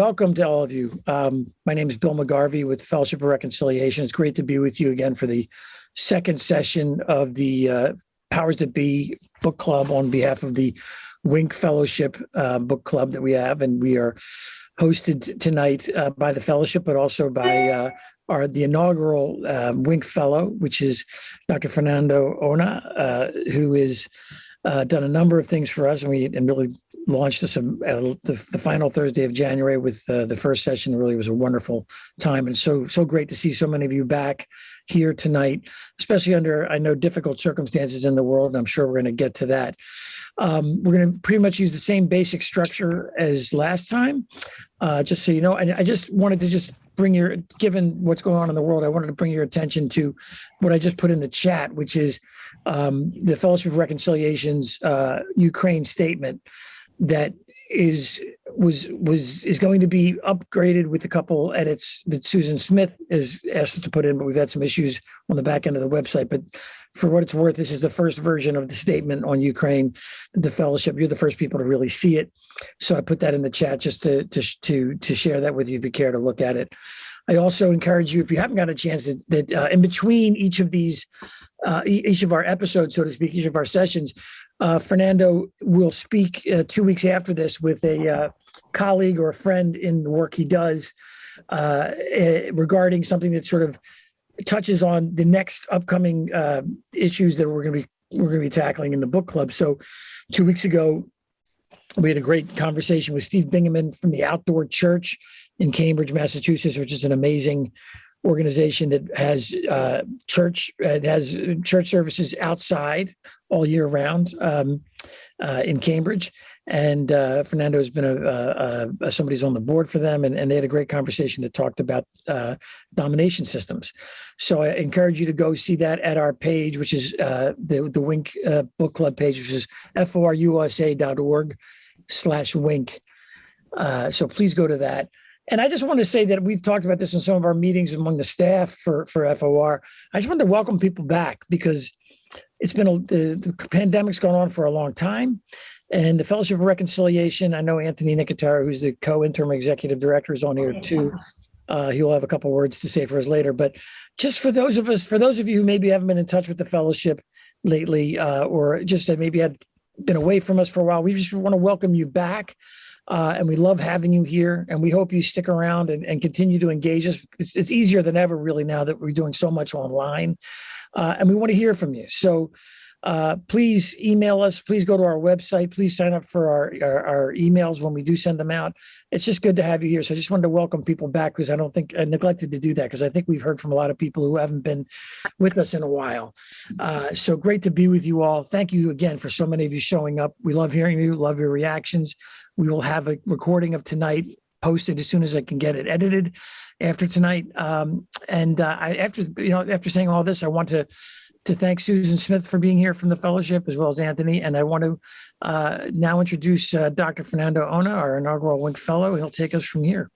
welcome to all of you. Um, my name is Bill McGarvey with Fellowship of Reconciliation. It's great to be with you again for the second session of the uh, Powers That Be Book Club on behalf of the Wink Fellowship uh, Book Club that we have. And we are hosted tonight uh, by the fellowship, but also by uh, our the inaugural uh, Wink Fellow, which is Dr. Fernando Ona, uh, who is uh, done a number of things for us, and we and really launched this uh, the, the final Thursday of January with uh, the first session. Really was a wonderful time, and so so great to see so many of you back here tonight, especially under I know difficult circumstances in the world. And I'm sure we're going to get to that. Um, we're going to pretty much use the same basic structure as last time, uh, just so you know. And I just wanted to just bring your, given what's going on in the world, I wanted to bring your attention to what I just put in the chat, which is um, the Fellowship of Reconciliation's uh, Ukraine statement that is was was is going to be upgraded with a couple edits that Susan Smith has asked us to put in, but we've had some issues on the back end of the website. But for what it's worth, this is the first version of the statement on Ukraine, the fellowship. You're the first people to really see it, so I put that in the chat just to to to to share that with you if you care to look at it. I also encourage you, if you haven't got a chance, that, that uh, in between each of these, uh, each of our episodes, so to speak, each of our sessions, uh, Fernando will speak uh, two weeks after this with a uh, colleague or a friend in the work he does uh, eh, regarding something that sort of touches on the next upcoming uh, issues that we're going to be we're going to be tackling in the book club. So, two weeks ago, we had a great conversation with Steve Bingaman from the Outdoor Church in Cambridge, Massachusetts, which is an amazing organization that has uh, church uh, has church services outside all year round um, uh, in Cambridge. And uh, Fernando has been a, a, a, somebody's on the board for them, and, and, they had a great conversation that talked about uh, domination systems. So I encourage you to go see that at our page, which is uh, the the Wink Book Club page, which is forusa.org slash wink. so please go to that. And I just want to say that we've talked about this in some of our meetings among the staff for, for FOR. I just want to welcome people back because it's been a, the, the pandemic's gone on for a long time. And the Fellowship of Reconciliation, I know Anthony Nicotero, who's the co-interim executive director, is on here too. Uh, he'll have a couple words to say for us later. But just for those of us, for those of you who maybe haven't been in touch with the fellowship lately, uh, or just maybe had been away from us for a while, we just want to welcome you back. Uh, and we love having you here and we hope you stick around and, and continue to engage us. It's, it's, easier than ever really now that we're doing so much online uh, and we want to hear from you. So uh, please email us. Please go to our website. Please sign up for our, our, our, emails when we do send them out. It's just good to have you here. So I just wanted to welcome people back because I don't think I neglected to do that because I think we've heard from a lot of people who haven't been with us in a while. Uh, so great to be with you all. Thank you again for so many of you showing up. We love hearing you, love your reactions. We will have a recording of tonight posted as soon as I can get it edited after tonight. Um, and uh, I, after you know, after saying all this, I want to to thank Susan Smith for being here from the fellowship, as well as Anthony. And I want to uh, now introduce uh, Dr. Fernando Ona, our inaugural Wink Fellow. He'll take us from here.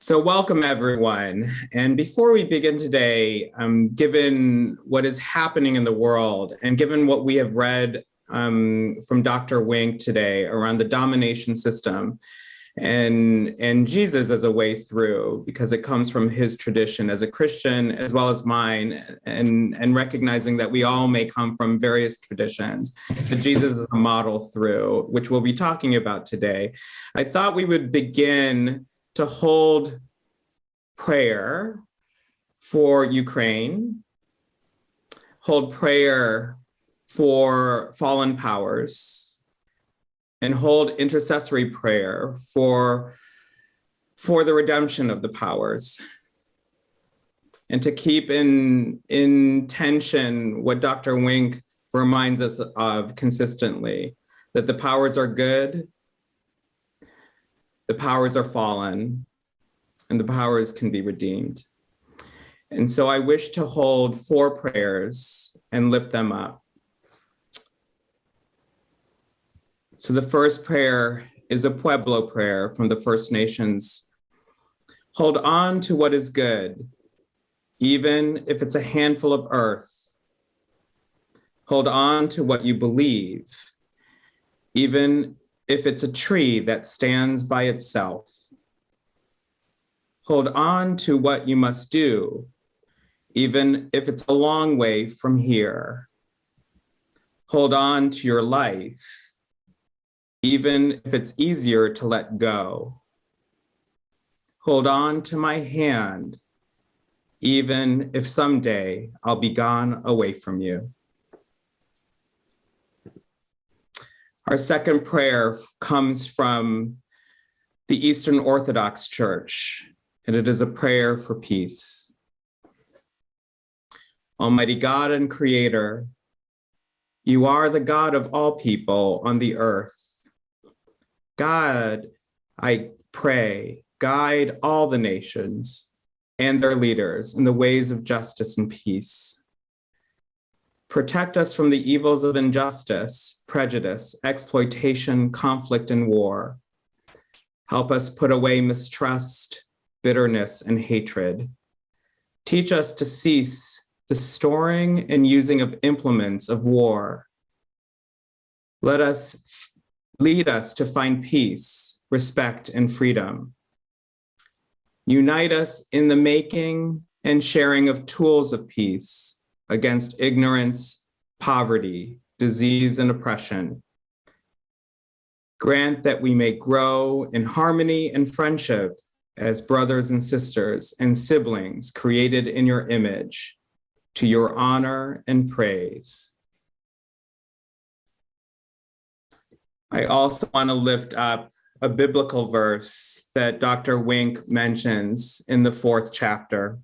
So welcome everyone. And before we begin today, um, given what is happening in the world and given what we have read um, from Dr. Wink today around the domination system, and and Jesus as a way through because it comes from his tradition as a Christian as well as mine and and recognizing that we all may come from various traditions but Jesus is a model through which we'll be talking about today I thought we would begin to hold prayer for Ukraine hold prayer for fallen powers and hold intercessory prayer for, for the redemption of the powers and to keep in, in tension what Dr. Wink reminds us of consistently, that the powers are good, the powers are fallen, and the powers can be redeemed. And so I wish to hold four prayers and lift them up. So the first prayer is a Pueblo prayer from the First Nations. Hold on to what is good, even if it's a handful of earth. Hold on to what you believe, even if it's a tree that stands by itself. Hold on to what you must do, even if it's a long way from here. Hold on to your life, even if it's easier to let go. Hold on to my hand, even if someday I'll be gone away from you. Our second prayer comes from the Eastern Orthodox Church, and it is a prayer for peace. Almighty God and Creator, you are the God of all people on the earth. God, I pray, guide all the nations and their leaders in the ways of justice and peace. Protect us from the evils of injustice, prejudice, exploitation, conflict, and war. Help us put away mistrust, bitterness, and hatred. Teach us to cease the storing and using of implements of war. Let us lead us to find peace, respect, and freedom. Unite us in the making and sharing of tools of peace against ignorance, poverty, disease, and oppression. Grant that we may grow in harmony and friendship as brothers and sisters and siblings created in your image to your honor and praise. I also want to lift up a biblical verse that Dr. Wink mentions in the fourth chapter.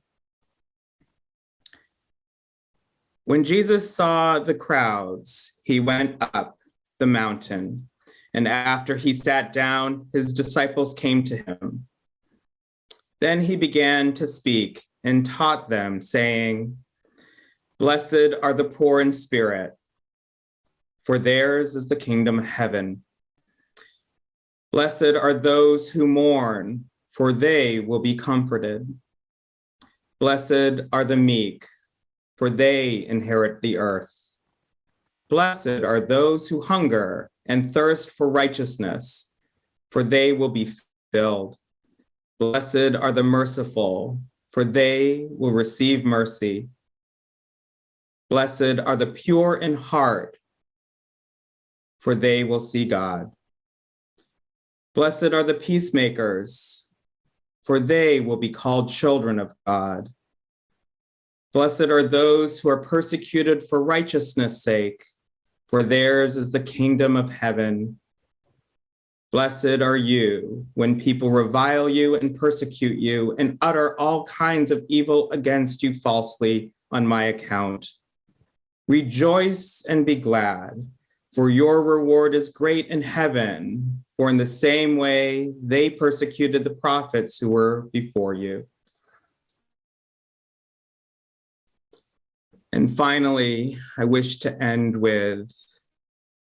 When Jesus saw the crowds, he went up the mountain, and after he sat down, his disciples came to him. Then he began to speak and taught them, saying, Blessed are the poor in spirit, for theirs is the kingdom of heaven. Blessed are those who mourn, for they will be comforted. Blessed are the meek, for they inherit the earth. Blessed are those who hunger and thirst for righteousness, for they will be filled. Blessed are the merciful, for they will receive mercy. Blessed are the pure in heart, for they will see God. Blessed are the peacemakers, for they will be called children of God. Blessed are those who are persecuted for righteousness' sake, for theirs is the kingdom of heaven. Blessed are you when people revile you and persecute you and utter all kinds of evil against you falsely on my account. Rejoice and be glad, for your reward is great in heaven, for in the same way they persecuted the prophets who were before you. And finally, I wish to end with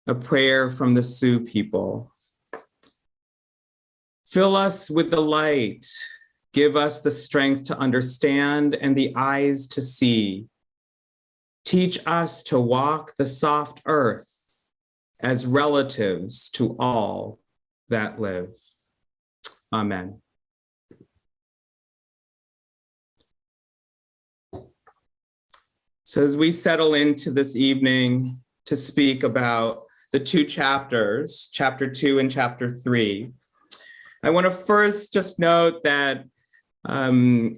a prayer from the Sioux people. Fill us with the light, give us the strength to understand and the eyes to see. Teach us to walk the soft earth as relatives to all that live. Amen. So as we settle into this evening to speak about the two chapters, chapter two and chapter three, I want to first just note that um,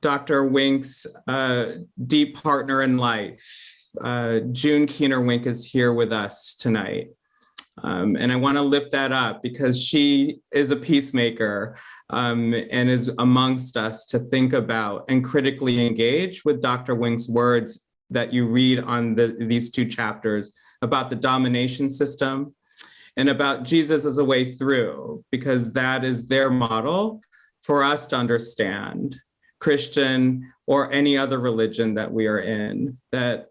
Dr. Wink's uh, deep partner in life, uh, June Keener Wink is here with us tonight. Um, and I want to lift that up because she is a peacemaker um, and is amongst us to think about and critically engage with Dr. Wink's words that you read on the, these two chapters about the domination system and about Jesus as a way through, because that is their model for us to understand Christian or any other religion that we are in, that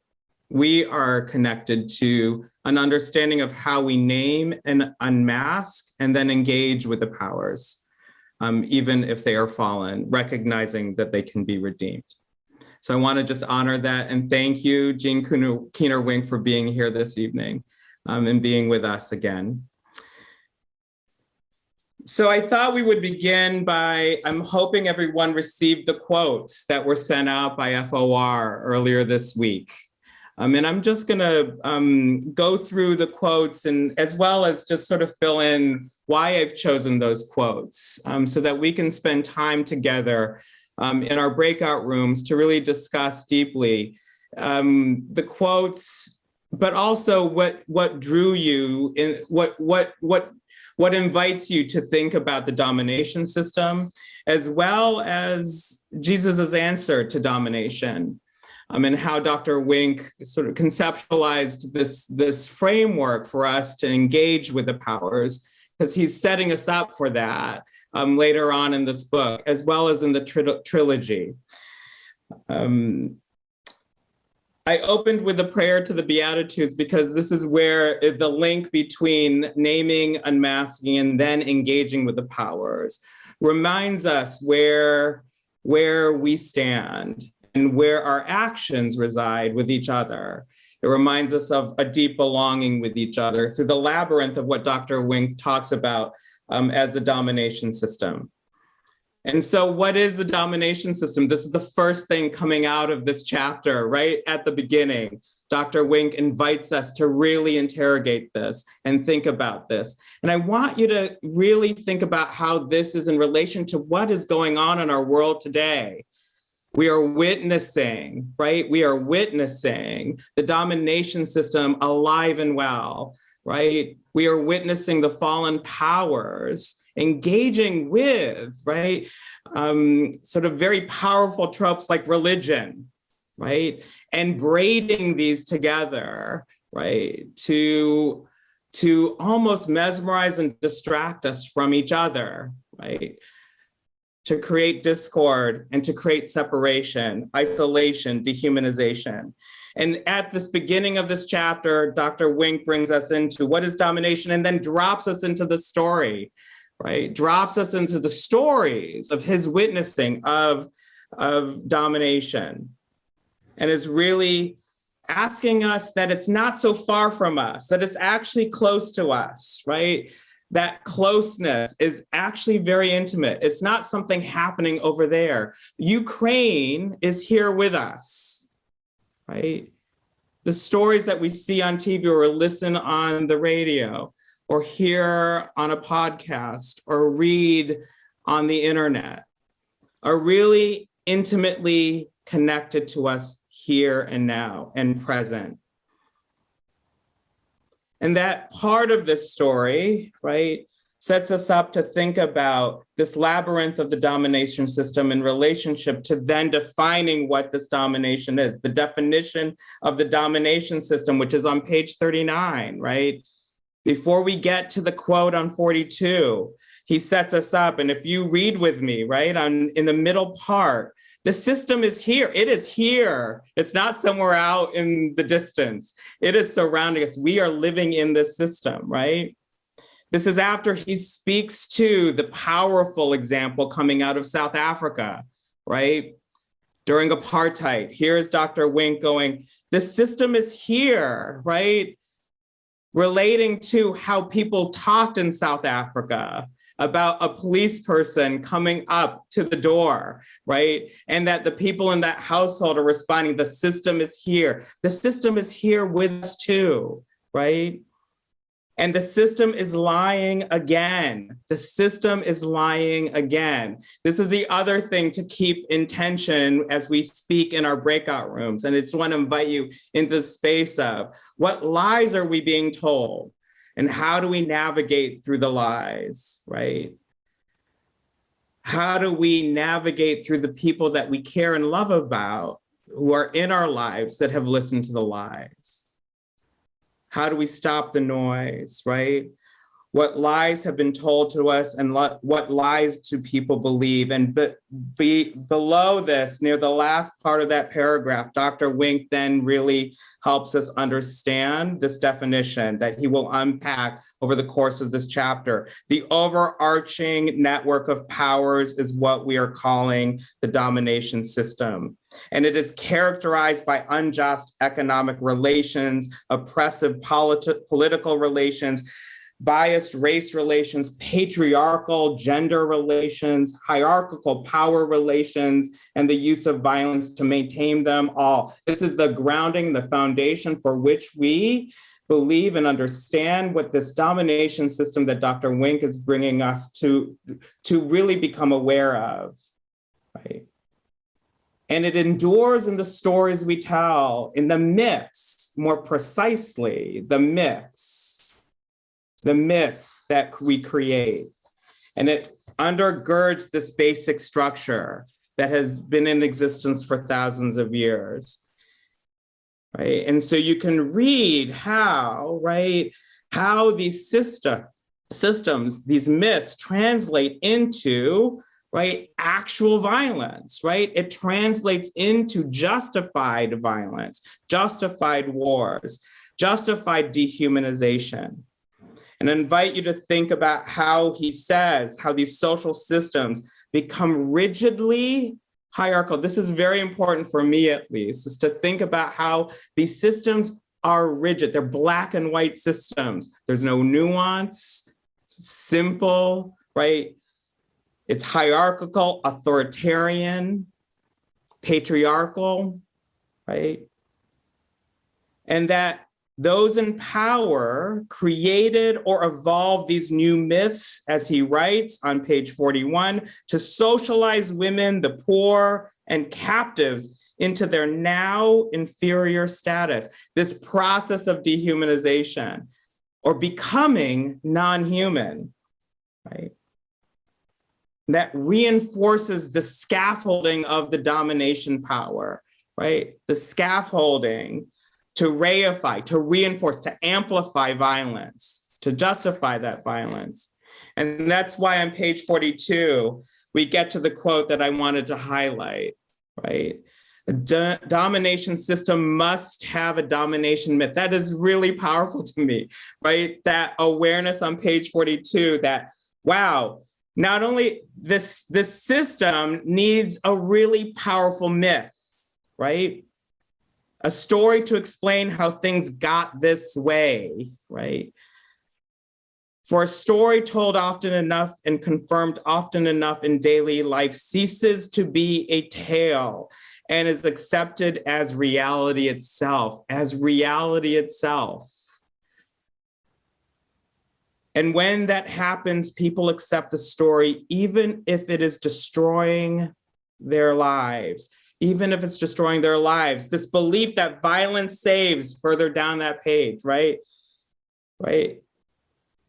we are connected to an understanding of how we name and unmask and then engage with the powers, um, even if they are fallen, recognizing that they can be redeemed. So I want to just honor that and thank you, June Keener Wink, for being here this evening um, and being with us again. so I thought we would begin by, I'm hoping everyone received the quotes that were sent out by FOR earlier this week. Um, and I'm just gonna um, go through the quotes and as well as just sort of fill in why I've chosen those quotes um, so that we can spend time together um, in our breakout rooms to really discuss deeply um, the quotes, but also what what drew you in what what what what invites you to think about the domination system, as well as Jesus's answer to domination. Um, and how Dr. Wink sort of conceptualized this, this framework for us to engage with the powers, because he's setting us up for that um, later on in this book, as well as in the tri trilogy. Um, I opened with a prayer to the Beatitudes because this is where the link between naming, unmasking, and then engaging with the powers reminds us where, where we stand and where our actions reside with each other. It reminds us of a deep belonging with each other through the labyrinth of what Dr. Wings talks about um, as the domination system. And so what is the domination system? This is the first thing coming out of this chapter, right at the beginning. Dr. Wink invites us to really interrogate this and think about this. And I want you to really think about how this is in relation to what is going on in our world today. We are witnessing, right? We are witnessing the domination system alive and well, right? We are witnessing the fallen powers engaging with, right, um, sort of very powerful tropes like religion, right, and braiding these together, right, to, to almost mesmerize and distract us from each other, right, to create discord and to create separation, isolation, dehumanization. And at this beginning of this chapter, Dr. Wink brings us into what is domination and then drops us into the story, right? Drops us into the stories of his witnessing of, of domination and is really asking us that it's not so far from us, that it's actually close to us, right? That closeness is actually very intimate. It's not something happening over there. Ukraine is here with us, right? The stories that we see on TV or listen on the radio, or hear on a podcast or read on the internet are really intimately connected to us here and now and present. And that part of this story, right, sets us up to think about this labyrinth of the domination system in relationship to then defining what this domination is, the definition of the domination system, which is on page 39, right? Before we get to the quote on 42, he sets us up. And if you read with me, right, on in the middle part, the system is here. It is here. It's not somewhere out in the distance. It is surrounding us. We are living in this system, right? This is after he speaks to the powerful example coming out of South Africa, right? During apartheid, here's Dr. Wink going, the system is here, right? relating to how people talked in South Africa about a police person coming up to the door, right? And that the people in that household are responding, the system is here. The system is here with us too, right? And the system is lying again. The system is lying again. This is the other thing to keep in tension as we speak in our breakout rooms. And I just want to invite you into the space of what lies are we being told? And how do we navigate through the lies, right? How do we navigate through the people that we care and love about who are in our lives that have listened to the lies? How do we stop the noise, right? What lies have been told to us and what lies do people believe? And be, be, below this, near the last part of that paragraph, Dr. Wink then really helps us understand this definition that he will unpack over the course of this chapter. The overarching network of powers is what we are calling the domination system and it is characterized by unjust economic relations, oppressive politi political relations, biased race relations, patriarchal gender relations, hierarchical power relations, and the use of violence to maintain them all. This is the grounding, the foundation for which we believe and understand what this domination system that Dr. Wink is bringing us to, to really become aware of, right? And it endures in the stories we tell, in the myths, more precisely, the myths, the myths that we create. And it undergirds this basic structure that has been in existence for thousands of years. Right. And so you can read how, right, how these system, systems, these myths translate into right? Actual violence, right? It translates into justified violence, justified wars, justified dehumanization. And invite you to think about how he says, how these social systems become rigidly hierarchical. This is very important for me at least, is to think about how these systems are rigid. They're black and white systems. There's no nuance, simple, right? It's hierarchical, authoritarian, patriarchal, right? And that those in power created or evolved these new myths, as he writes on page 41, to socialize women, the poor, and captives into their now inferior status. This process of dehumanization or becoming non-human, right? that reinforces the scaffolding of the domination power, right? The scaffolding to reify, to reinforce, to amplify violence, to justify that violence. And that's why on page 42, we get to the quote that I wanted to highlight, right? A do domination system must have a domination myth. That is really powerful to me, right? That awareness on page 42 that, wow, not only this, this system needs a really powerful myth, right? A story to explain how things got this way, right? For a story told often enough and confirmed often enough in daily life ceases to be a tale and is accepted as reality itself, as reality itself. And when that happens, people accept the story, even if it is destroying their lives, even if it's destroying their lives. This belief that violence saves further down that page, right? Right?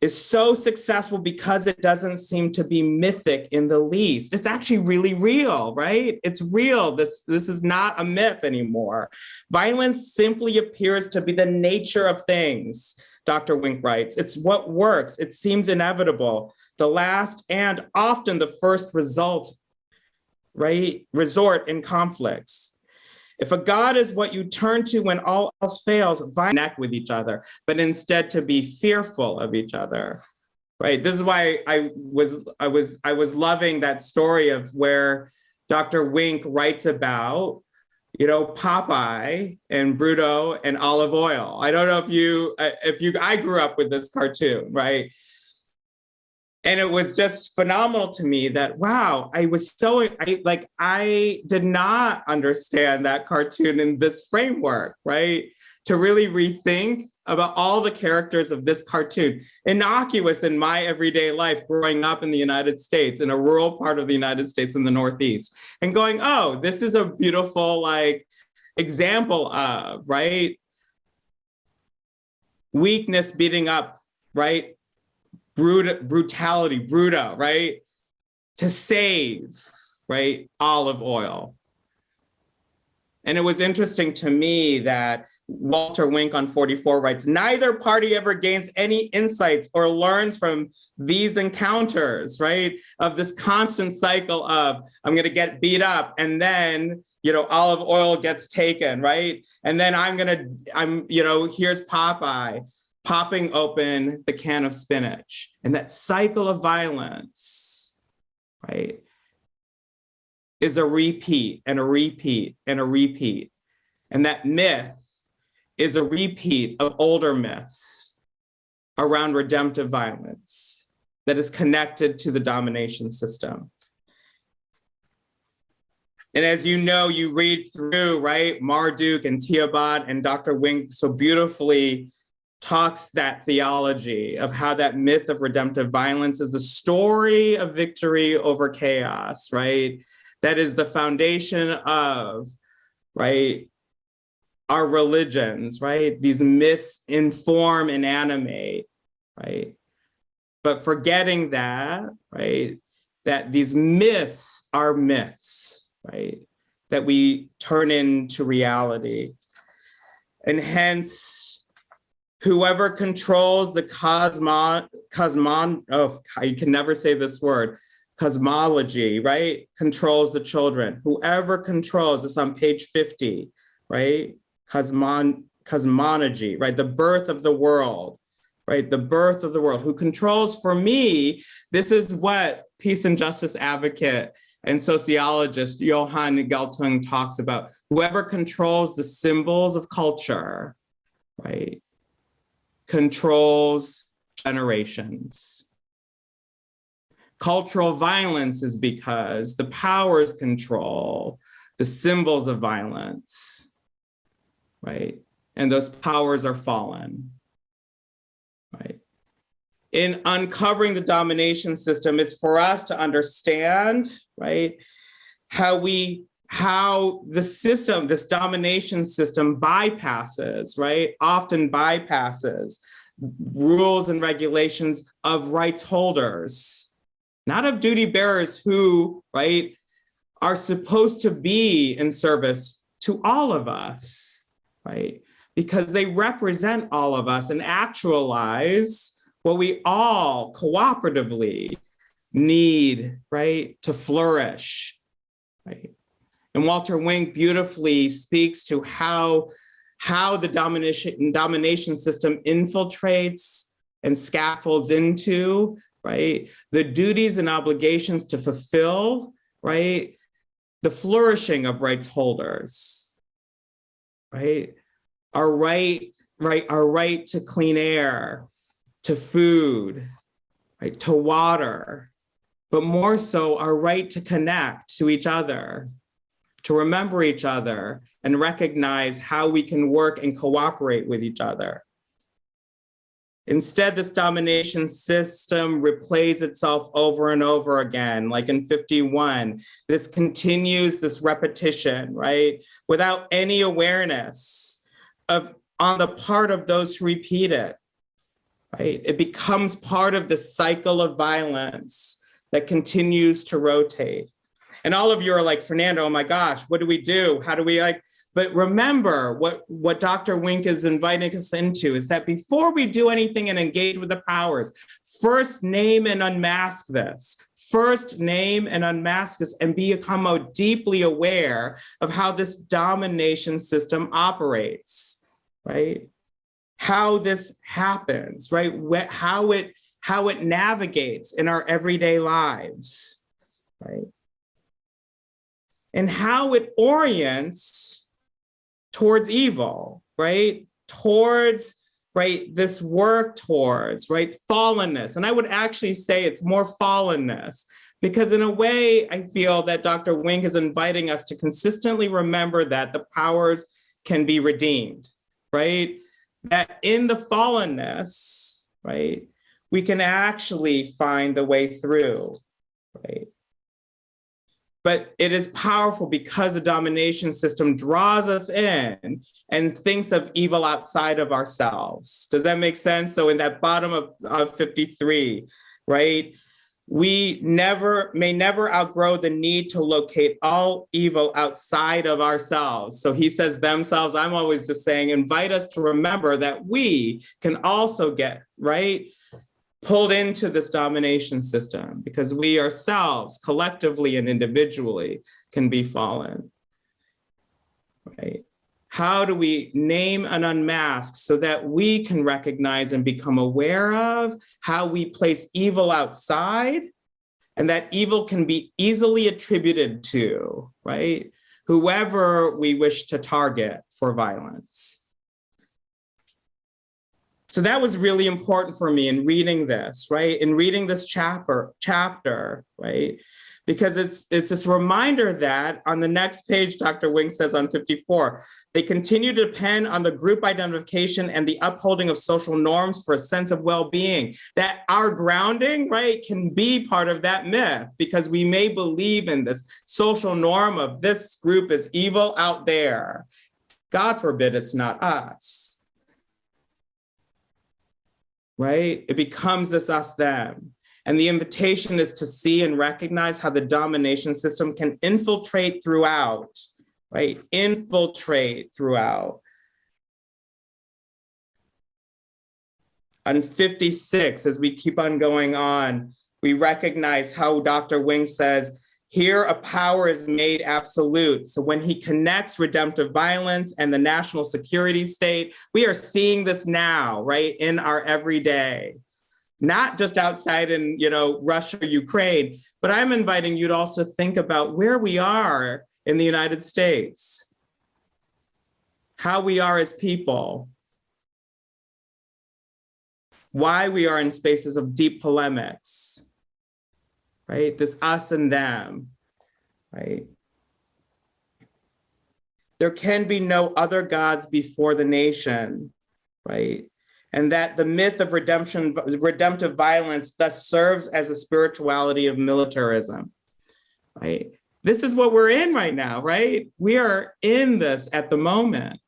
Is so successful because it doesn't seem to be mythic in the least. It's actually really real, right? It's real. This, this is not a myth anymore. Violence simply appears to be the nature of things. Dr. Wink writes, it's what works. It seems inevitable. The last and often the first result, right, resort in conflicts. If a God is what you turn to when all else fails, connect with each other, but instead to be fearful of each other. Right. This is why I was I was I was loving that story of where Dr. Wink writes about you know, Popeye and Bluto and Olive Oyl. I don't know if you, uh, if you, I grew up with this cartoon, right? And it was just phenomenal to me that, wow, I was so, I like, I did not understand that cartoon in this framework, right? To really rethink about all the characters of this cartoon, innocuous in my everyday life growing up in the United States, in a rural part of the United States in the Northeast, and going, oh, this is a beautiful like example of, right? Weakness beating up, right? Brut brutality, bruta, right? To save, right? Olive Oyl. And it was interesting to me that Walter Wink on 44 writes, neither party ever gains any insights or learns from these encounters, right? Of this constant cycle of, I'm gonna get beat up and then, you know, Olive Oyl gets taken, right? And then I'm gonna, I'm, you know, here's Popeye popping open the can of spinach and that cycle of violence, right? Is a repeat and a repeat and a repeat. And that myth is a repeat of older myths, around redemptive violence that is connected to the domination system. And as you know, you read through, right, Marduk and Tiamat and Dr. Wink so beautifully talks that theology of how that myth of redemptive violence is the story of victory over chaos, right? That is the foundation of, right, our religions, right? These myths inform and animate, right? But forgetting that, right, that these myths are myths, right? That we turn into reality. And hence, whoever controls the cosmon, cosmon, oh, I can never say this word, cosmology, right? Controls the children. Whoever controls, this on page 50, right? Cosmon, cosmology, right? The birth of the world, right? The birth of the world. Who controls, for me, this is what peace and justice advocate and sociologist Johan Galtung talks about. Whoever controls the symbols of culture, right? Controls generations. Cultural violence is because the powers control the symbols of violence, right? And those powers are fallen, right? In uncovering the domination system, it's for us to understand, right? How we, how the system, this domination system bypasses, right? Often bypasses rules and regulations of rights holders, not of duty bearers who, right, are supposed to be in service to all of us, right? Because they represent all of us and actualize what we all cooperatively need, right, to flourish, right? And Walter Wink beautifully speaks to how, how the domination, domination system infiltrates and scaffolds into, right, the duties and obligations to fulfill, right, the flourishing of rights holders, right? Our right, right, our right to clean air, to food, right, to water, but more so our right to connect to each other, to remember each other and recognize how we can work and cooperate with each other. Instead, this domination system replays itself over and over again, like in 51. This continues this repetition, right? Without any awareness of on the part of those who repeat it, right? It becomes part of the cycle of violence that continues to rotate. And all of you are like, Fernando, oh my gosh, what do we do? How do we like, but remember what, what Dr. Wink is inviting us into is that before we do anything and engage with the powers, first name and unmask this. First name and unmask this and become deeply aware of how this domination system operates, right? How this happens, right? How it, how it navigates in our everyday lives, right? And how it orients towards evil, right? Towards, right, this work towards, right, fallenness. And I would actually say it's more fallenness because in a way, I feel that Dr. Wink is inviting us to consistently remember that the powers can be redeemed, right? That in the fallenness, right, we can actually find the way through, right? But it is powerful because the domination system draws us in and thinks of evil outside of ourselves. Does that make sense? So in that bottom of, of 53, right? We never may never outgrow the need to locate all evil outside of ourselves. So he says themselves, I'm always just saying, invite us to remember that we can also get, right? Pulled into this domination system because we ourselves collectively and individually can be fallen, right? How do we name and unmask so that we can recognize and become aware of how we place evil outside and that evil can be easily attributed to, right? Whoever we wish to target for violence. So that was really important for me in reading this, right? In reading this chapter, chapter, right? Because it's it's this reminder that on the next page, Dr. Wink says on 54, they continue to depend on the group identification and the upholding of social norms for a sense of well-being. That our grounding, right, can be part of that myth because we may believe in this social norm of this group is evil out there. God forbid it's not us. Right? It becomes this us them. And the invitation is to see and recognize how the domination system can infiltrate throughout, right? Infiltrate throughout. On 56, as we keep on going on, we recognize how Dr. Wink says, here a power is made absolute. So when he connects redemptive violence and the national security state, we are seeing this now, right, in our everyday. Not just outside in you know Russia, Ukraine, but I'm inviting you to also think about where we are in the United States, how we are as people, why we are in spaces of deep polemics, right? This us and them, right? There can be no other gods before the nation, right? and that the myth of redemption, redemptive violence thus serves as a spirituality of militarism, right? This is what we're in right now, right? We are in this at the moment.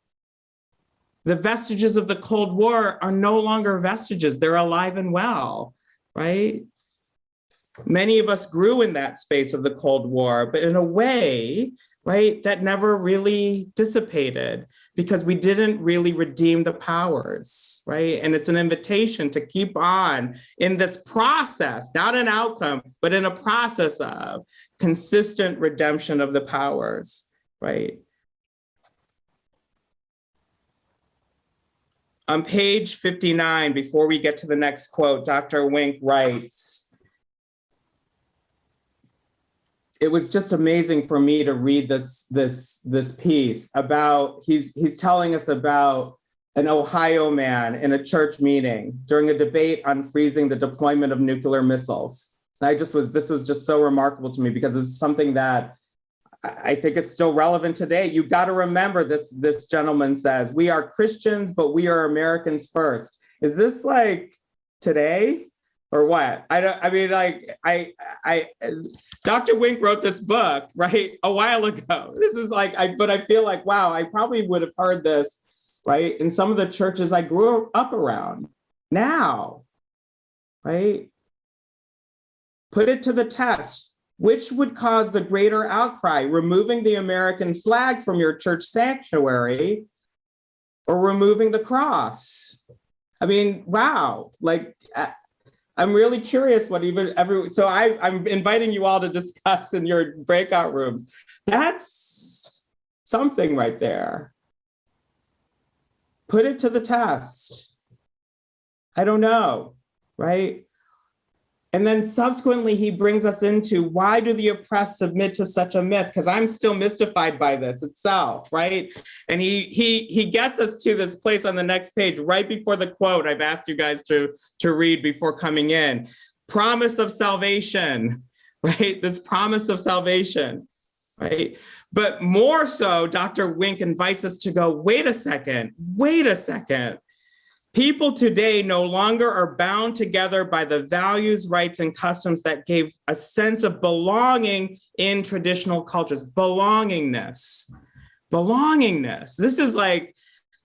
The vestiges of the Cold War are no longer vestiges, they're alive and well, right? Many of us grew in that space of the Cold War, but in a way, right, that never really dissipated because we didn't really redeem the powers, right? And it's an invitation to keep on in this process, not an outcome, but in a process of consistent redemption of the powers, right? On page 59, before we get to the next quote, Dr. Wink writes, it was just amazing for me to read this this this piece about he's he's telling us about an Ohio man in a church meeting during a debate on freezing the deployment of nuclear missiles. And I just was this was just so remarkable to me because it's something that I think it's still relevant today. You've got to remember this this gentleman says we are Christians, but we are Americans first. Is this like today? Or what? I don't, I mean, like, I, I, Dr. Wink wrote this book, right, a while ago. This is like, I, but I feel like, wow, I probably would have heard this, right, in some of the churches I grew up around now, right? Put it to the test. Which would cause the greater outcry, removing the American flag from your church sanctuary or removing the cross? I mean, wow, like, uh, I'm really curious what even every, so I, I'm inviting you all to discuss in your breakout rooms. That's something right there. Put it to the test. I don't know, right? And then subsequently, he brings us into why do the oppressed submit to such a myth? Because I'm still mystified by this itself, right? And he he he gets us to this place on the next page, right before the quote I've asked you guys to, to read before coming in. Promise of salvation, right? This promise of salvation, right? But more so, Dr. Wink invites us to go, wait a second, wait a second People today no longer are bound together by the values, rights, and customs that gave a sense of belonging in traditional cultures, belongingness, belongingness. This is like,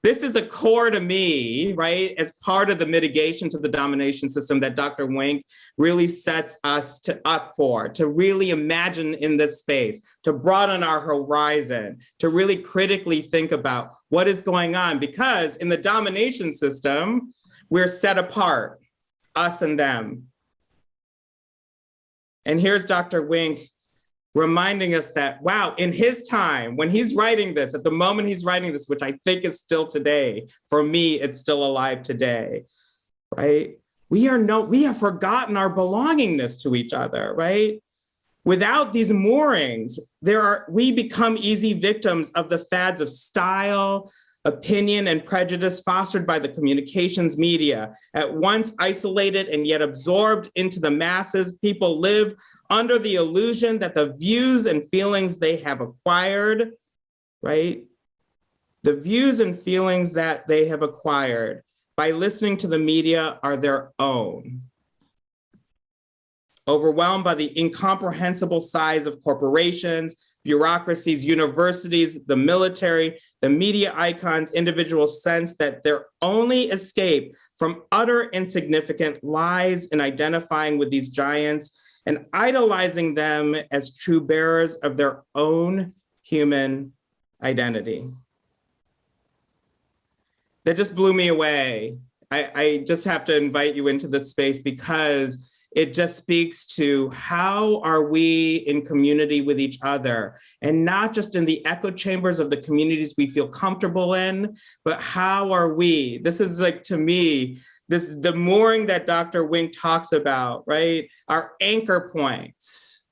this is the core to me, right? As part of the mitigation to the domination system that Dr. Wink really sets us to, up for, to really imagine in this space, to broaden our horizon, to really critically think about what is going on. Because in the domination system, we're set apart, us and them. And here's Dr. Wink reminding us that, wow, in his time, when he's writing this, at the moment he's writing this, which I think is still today, for me, it's still alive today, right? We are no, we have forgotten our belongingness to each other, right? Without these moorings, there are, we become easy victims of the fads of style, opinion, and prejudice fostered by the communications media. At once isolated and yet absorbed into the masses, people live under the illusion that the views and feelings they have acquired, right? The views and feelings that they have acquired by listening to the media are their own. Overwhelmed by the incomprehensible size of corporations, bureaucracies, universities, the military, the media icons, individuals sense that their only escape from utter insignificant lies in identifying with these giants and idolizing them as true bearers of their own human identity. That just blew me away. I, I just have to invite you into this space because it just speaks to how are we in community with each other and not just in the echo chambers of the communities we feel comfortable in, but how are we? This is like, to me, this the mooring that Dr. Wink talks about, right? Our anchor points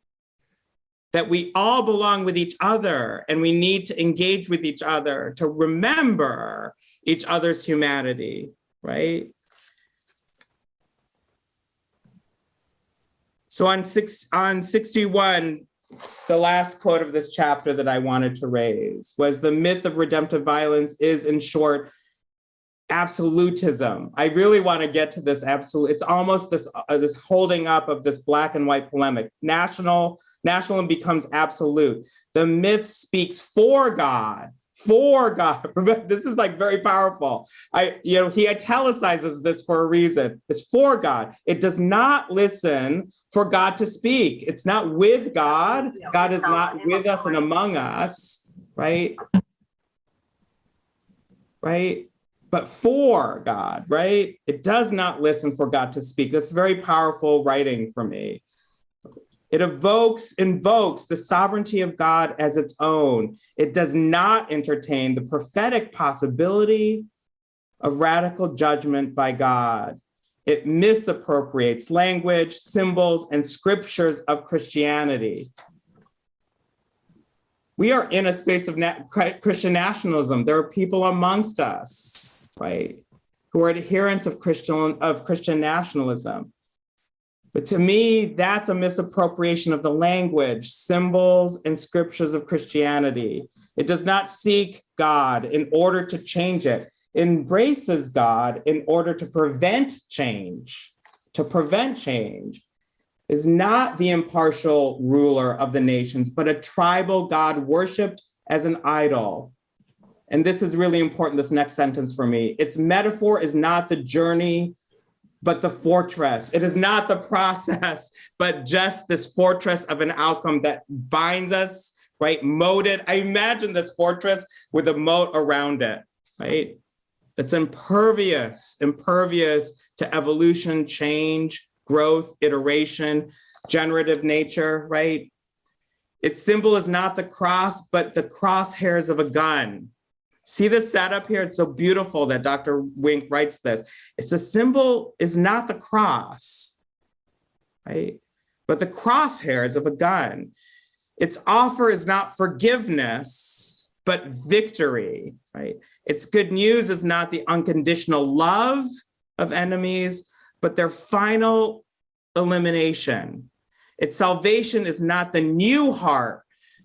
that we all belong with each other and we need to engage with each other to remember each other's humanity, right? So on six on 61, the last quote of this chapter that I wanted to raise was the myth of redemptive violence is in short absolutism. I really want to get to this absolute. It's almost this uh, this holding up of this black and white polemic. National national becomes absolute. The myth speaks for God, for God. This is like very powerful. I, you know, he italicizes this for a reason. It's for God. It does not listen for God to speak. It's not with God. God is not with us and among us, right? Right? But for God, right? It does not listen for God to speak. That's very powerful writing for me. It evokes, invokes the sovereignty of God as its own. It does not entertain the prophetic possibility of radical judgment by God. It misappropriates language, symbols, and scriptures of Christianity. We are in a space of Christian nationalism. There are people amongst us, right, who are adherents of Christian, of Christian nationalism. But to me, that's a misappropriation of the language, symbols, and scriptures of Christianity. It does not seek God in order to change it. it embraces God in order to prevent change, to prevent change is not the impartial ruler of the nations, but a tribal God worshiped as an idol. And this is really important, this next sentence for me. Its metaphor is not the journey but the fortress. It is not the process, but just this fortress of an outcome that binds us, right? Moated. I imagine this fortress with a moat around it, right? That's impervious, impervious to evolution, change, growth, iteration, generative nature, right? Its symbol is not the cross, but the crosshairs of a gun, See the setup here? It's so beautiful that Dr. Wink writes this. It's a symbol is not the cross, right? But the crosshairs of a gun. Its offer is not forgiveness, but victory, right? Its good news is not the unconditional love of enemies, but their final elimination. Its salvation is not the new heart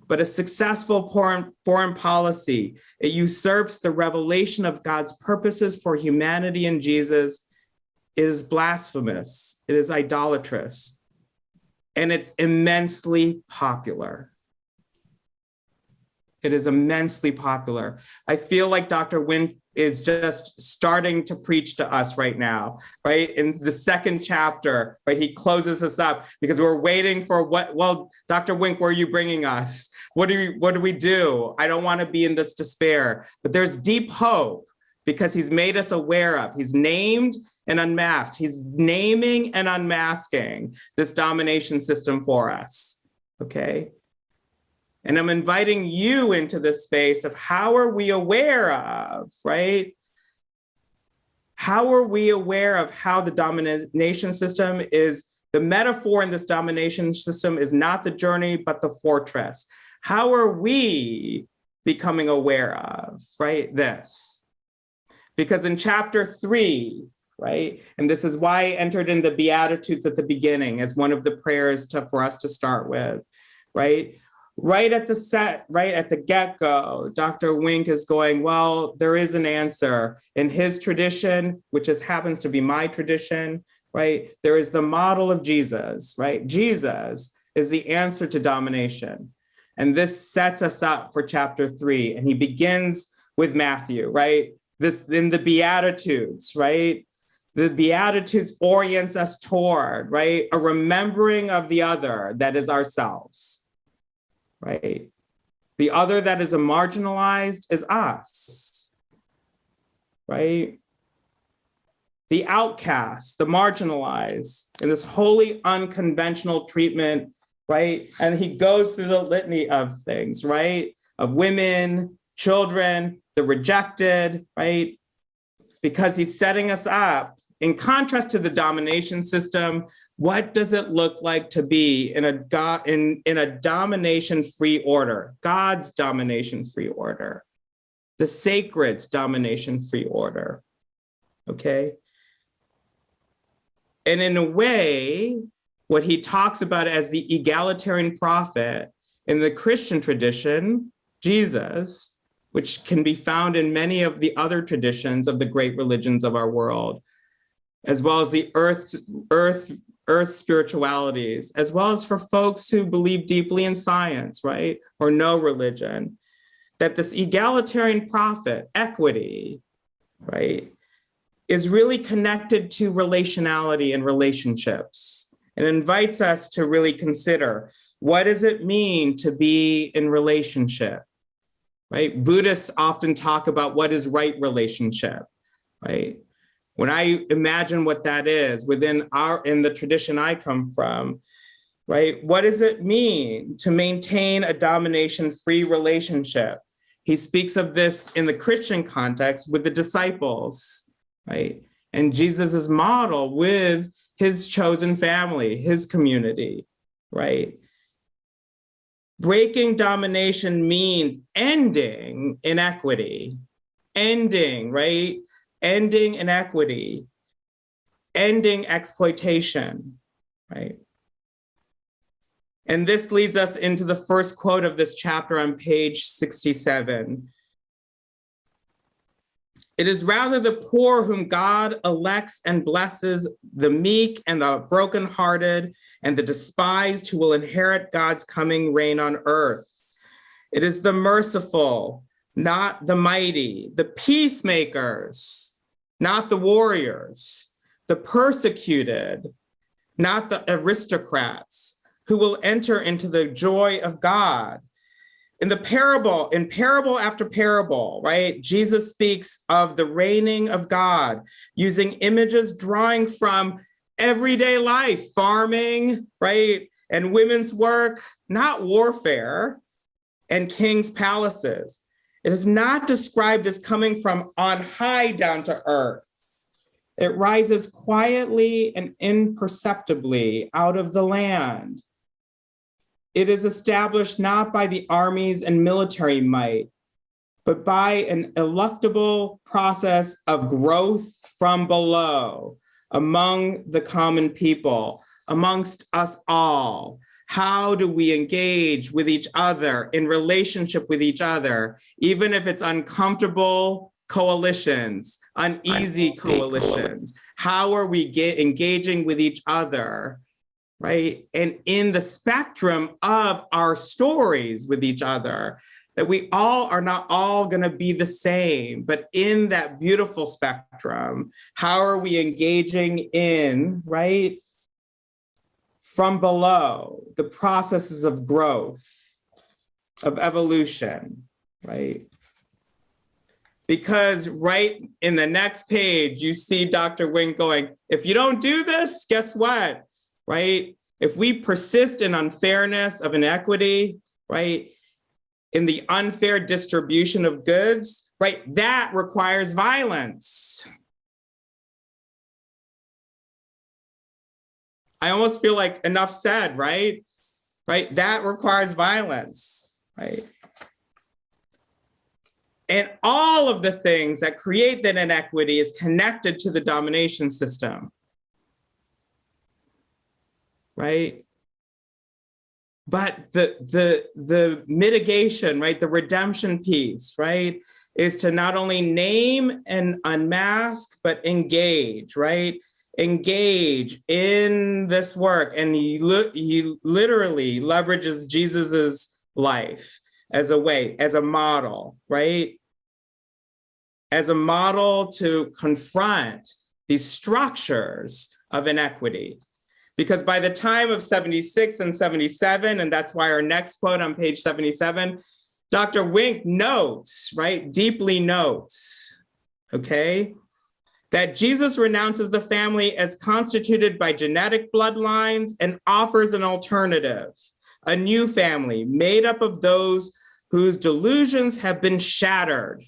but a successful foreign, foreign policy. It usurps the revelation of God's purposes for humanity in Jesus is blasphemous. It is idolatrous. And it's immensely popular. It is immensely popular. I feel like Dr. Wink is just starting to preach to us right now, right? In the second chapter, right? He closes us up because we're waiting for what, well, Dr. Wink, where are you bringing us? What do we, what do we do? I don't want to be in this despair, but there's deep hope because he's made us aware of, he's named and unmasked. He's naming and unmasking this domination system for us, okay? And I'm inviting you into this space of how are we aware of, right? How are we aware of how the domination system is, the metaphor in this domination system is not the journey, but the fortress. How are we becoming aware of, right? This. Because in chapter three, right? And this is why I entered in the Beatitudes at the beginning as one of the prayers to, for us to start with, right? Right at the set, right at the get-go, Dr. Wink is going, well, there is an answer. In his tradition, which is happens to be my tradition, right? There is the model of Jesus, right? Jesus is the answer to domination. And this sets us up for chapter three. And he begins with Matthew, right? This in the Beatitudes, right? The Beatitudes orients us toward, right? A remembering of the other that is ourselves, right? The other that is a marginalized is us, right? The outcast, the marginalized, in this wholly unconventional treatment, right? And he goes through the litany of things, right? Of women, children, the rejected, right? Because he's setting us up in contrast to the domination system, what does it look like to be in a God in, in a domination-free order, God's domination-free order, the sacred's domination-free order? Okay. And in a way, what he talks about as the egalitarian prophet in the Christian tradition, Jesus, which can be found in many of the other traditions of the great religions of our world, as well as the earth, earth, earth spiritualities, as well as for folks who believe deeply in science, right? Or no religion, that this egalitarian prophet, equity, right, is really connected to relationality and relationships and invites us to really consider what does it mean to be in relationship, right? Buddhists often talk about what is right relationship, right? When I imagine what that is within our, in the tradition I come from, right? What does it mean to maintain a domination-free relationship? He speaks of this in the Christian context with the disciples, right? And Jesus's model with his chosen family, his community, right? Breaking domination means ending inequity, ending, right? Ending inequity, ending exploitation, right? And this leads us into the first quote of this chapter on page 67. It is rather the poor whom God elects and blesses, the meek and the brokenhearted and the despised who will inherit God's coming reign on earth. It is the merciful, not the mighty, the peacemakers, not the warriors, the persecuted, not the aristocrats, who will enter into the joy of God. In the parable, in parable after parable, right, Jesus speaks of the reigning of God using images drawing from everyday life, farming, right, and women's work, not warfare, and king's palaces. It is not described as coming from on high down to earth. It rises quietly and imperceptibly out of the land. It is established not by the armies and military might, but by an eluctable process of growth from below among the common people, amongst us all, how do we engage with each other in relationship with each other, even if it's uncomfortable coalitions, uneasy coalitions? How are we get, engaging with each other, right? And in the spectrum of our stories with each other, that we all are not all going to be the same, but in that beautiful spectrum, how are we engaging in, right? From below, the processes of growth, of evolution, right? Because right in the next page, you see Dr. Wink going, if you don't do this, guess what, right? If we persist in unfairness of inequity, right? In the unfair distribution of goods, right? That requires violence, I almost feel like enough said, right? Right, that requires violence, right? And all of the things that create that inequity is connected to the domination system. Right? But the the the mitigation, right, the redemption piece, right, is to not only name and unmask, but engage, right? Engage in this work. And he, he literally leverages Jesus's life as a way, as a model, right? As a model to confront these structures of inequity. Because by the time of 76 and 77, and that's why our next quote on page 77, Dr. Wink notes, right, deeply notes, okay, that Jesus renounces the family as constituted by genetic bloodlines and offers an alternative, a new family made up of those whose delusions have been shattered,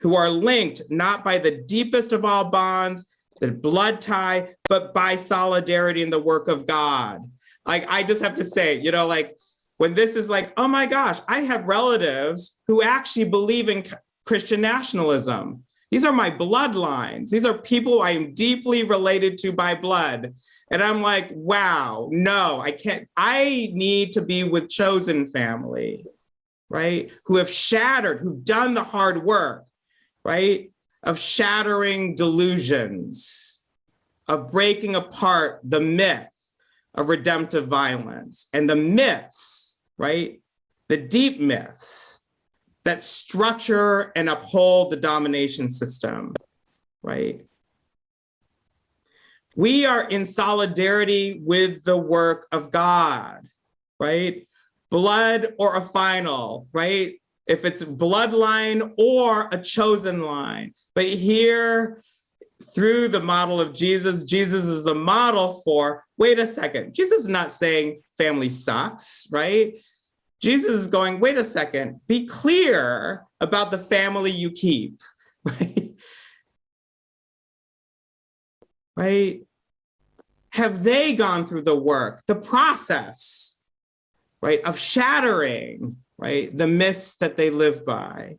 who are linked not by the deepest of all bonds, the blood tie, but by solidarity in the work of God. Like, I just have to say, you know, like when this is like, oh my gosh, I have relatives who actually believe in Christian nationalism. These are my bloodlines. These are people I am deeply related to by blood. And I'm like, wow, no, I can't. I need to be with chosen family, right? Who have shattered, who've done the hard work, right? Of shattering delusions, of breaking apart the myth of redemptive violence and the myths, right? The deep myths that structure and uphold the domination system, right? We are in solidarity with the work of God, right? Blood or a final, right? If it's bloodline or a chosen line. But here, through the model of Jesus, Jesus is the model for, wait a second, Jesus is not saying family sucks, right? Jesus is going, wait a second, be clear about the family you keep, right? Right? Have they gone through the work, the process, right, of shattering, right, the myths that they live by?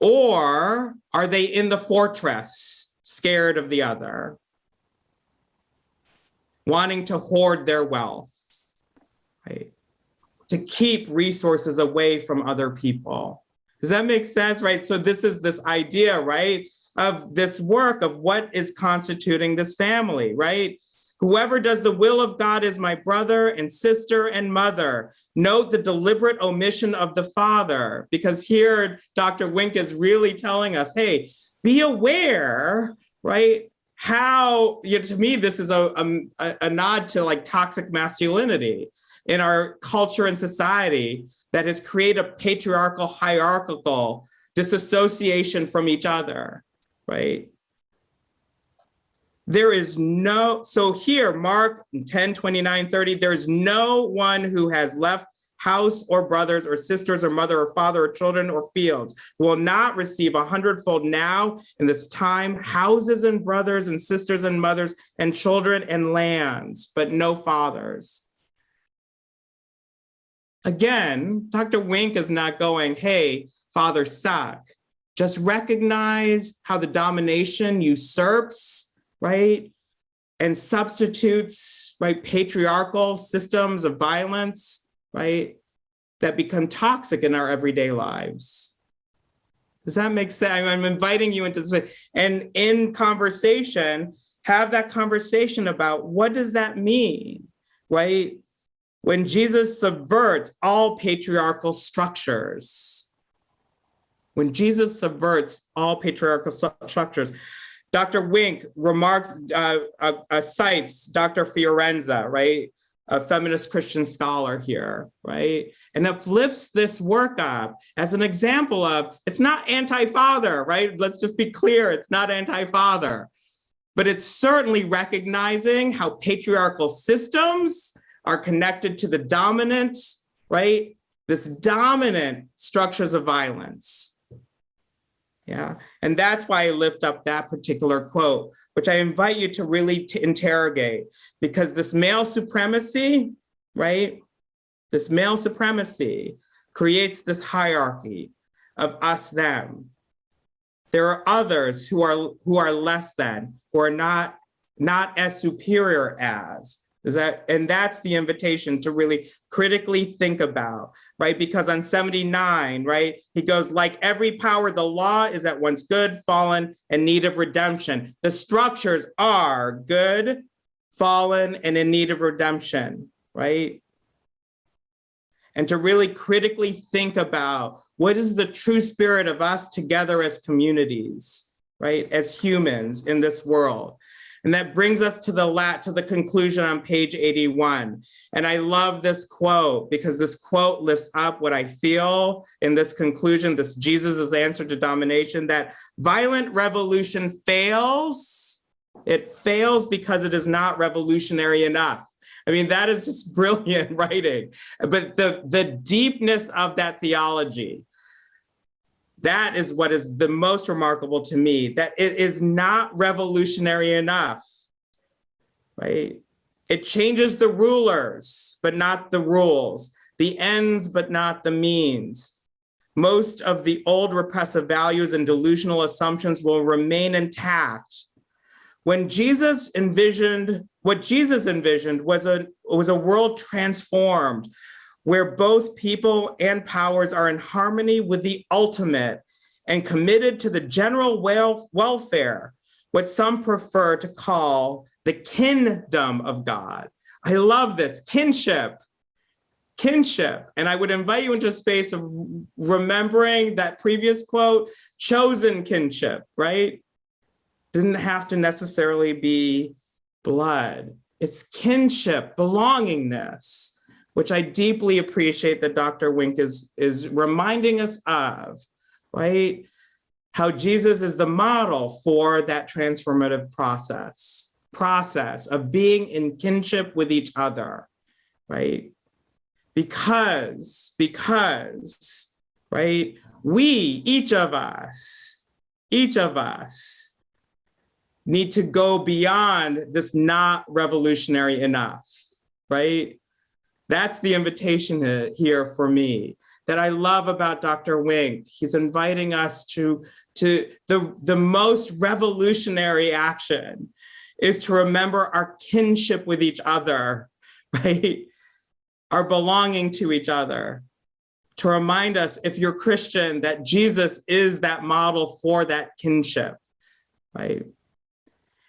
Or are they in the fortress, scared of the other, wanting to hoard their wealth, right? To keep resources away from other people. Does that make sense, right? So this is this idea, right, of this work of what is constituting this family, right? Whoever does the will of God is my brother and sister and mother. Note the deliberate omission of the father, because here Dr. Wink is really telling us, hey, be aware, right? How, you know, to me, this is a, a, a nod to like toxic masculinity in our culture and society that has created a patriarchal, hierarchical disassociation from each other, right? There is no, so here, Mark 10, 29, 30, there's no one who has left house or brothers or sisters or mother or father or children or fields will not receive a hundredfold now in this time, houses and brothers and sisters and mothers and children and lands, but no fathers. Again, Dr. Wink is not going, hey, Father suck. Just recognize how the domination usurps, right? And substitutes, right, patriarchal systems of violence, right? That become toxic in our everyday lives. Does that make sense? I'm inviting you into this. And in conversation, have that conversation about what does that mean, right? When Jesus subverts all patriarchal structures. When Jesus subverts all patriarchal structures, Dr. Wink remarks, uh, uh, uh, cites Dr. Fiorenza, right? A feminist Christian scholar here, right? And uplifts this work up as an example of, it's not anti-father, right? Let's just be clear, it's not anti-father, but it's certainly recognizing how patriarchal systems are connected to the dominant, right? This dominant structures of violence. Yeah, and that's why I lift up that particular quote, which I invite you to really to interrogate because this male supremacy, right? This male supremacy, creates this hierarchy of us, them. There are others who are who are less than, who are not not as superior as. Is that and that's the invitation to really critically think about, right? Because on 79, right, he goes like every power, the law is at once good, fallen, and need of redemption. The structures are good, fallen, and in need of redemption, right? And to really critically think about what is the true spirit of us together as communities, right? As humans in this world. And that brings us to the lat to the conclusion on page 81. And I love this quote because this quote lifts up what I feel in this conclusion, this Jesus' answer to domination, that violent revolution fails. It fails because it is not revolutionary enough. I mean, that is just brilliant writing. But the, the deepness of that theology, that is what is the most remarkable to me, that it is not revolutionary enough, right? It changes the rulers, but not the rules, the ends, but not the means. Most of the old repressive values and delusional assumptions will remain intact. When Jesus envisioned, what Jesus envisioned was a, was a world transformed where both people and powers are in harmony with the ultimate and committed to the general wel welfare, what some prefer to call the kingdom of God. I love this, kinship, kinship. And I would invite you into a space of remembering that previous quote, chosen kinship, right? Didn't have to necessarily be blood. It's kinship, belongingness which I deeply appreciate that Dr. Wink is, is reminding us of, right? How Jesus is the model for that transformative process, process of being in kinship with each other, right? Because, because, right? We, each of us, each of us need to go beyond this not revolutionary enough, right? That's the invitation here for me that I love about Dr. Wink. He's inviting us to, to the, the most revolutionary action is to remember our kinship with each other, right? Our belonging to each other. To remind us, if you're Christian, that Jesus is that model for that kinship, right?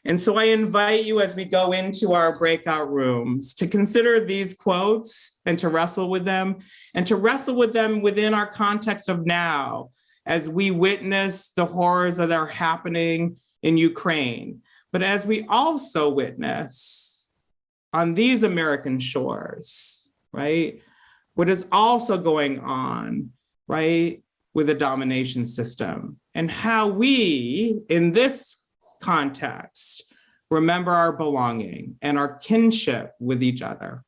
And so I invite you as we go into our breakout rooms to consider these quotes and to wrestle with them and to wrestle with them within our context of now as we witness the horrors that are happening in Ukraine. But as we also witness on these American shores, right, what is also going on, right, with the domination system and how we in this context, remember our belonging and our kinship with each other.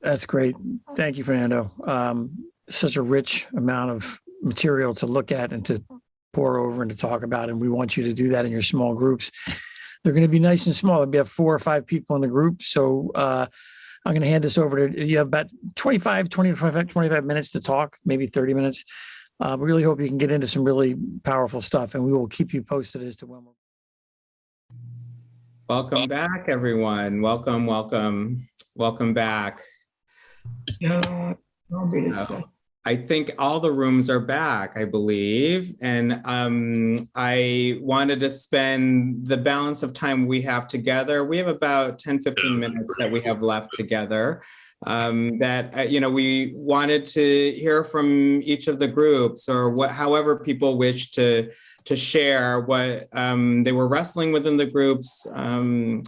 That's great. Thank you, Fernando. Um, such a rich amount of material to look at and to pour over and to talk about. And we want you to do that in your small groups. They're going to be nice and small. We have four or five people in the group. So uh, I'm going to hand this over to you have about 25, 20, 25, 25 minutes to talk, maybe 30 minutes. Uh, we really hope you can get into some really powerful stuff and we will keep you posted as to when we're Welcome back, everyone. Welcome, welcome, welcome back. Yeah, I'll be this guy. I think all the rooms are back, I believe. And um, I wanted to spend the balance of time we have together. We have about 10, 15 minutes that we have left together um, that, uh, you know, we wanted to hear from each of the groups or what, however people wish to, to share what um, they were wrestling within the groups um,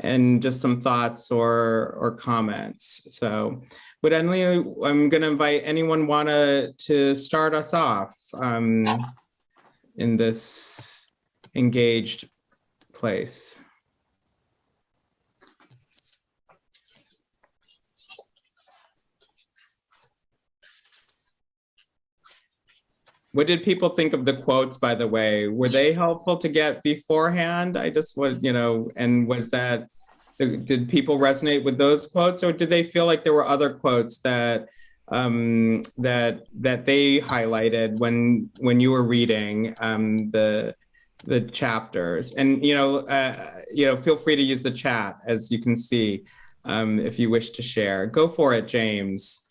and just some thoughts or, or comments. So would any, I'm going to invite anyone want to to start us off um, in this engaged place. What did people think of the quotes, by the way? Were they helpful to get beforehand? I just was, you know, and was that, did people resonate with those quotes or did they feel like there were other quotes that um, that that they highlighted when when you were reading um, the the chapters. And you know, uh, you know, feel free to use the chat as you can see um, if you wish to share. Go for it, James.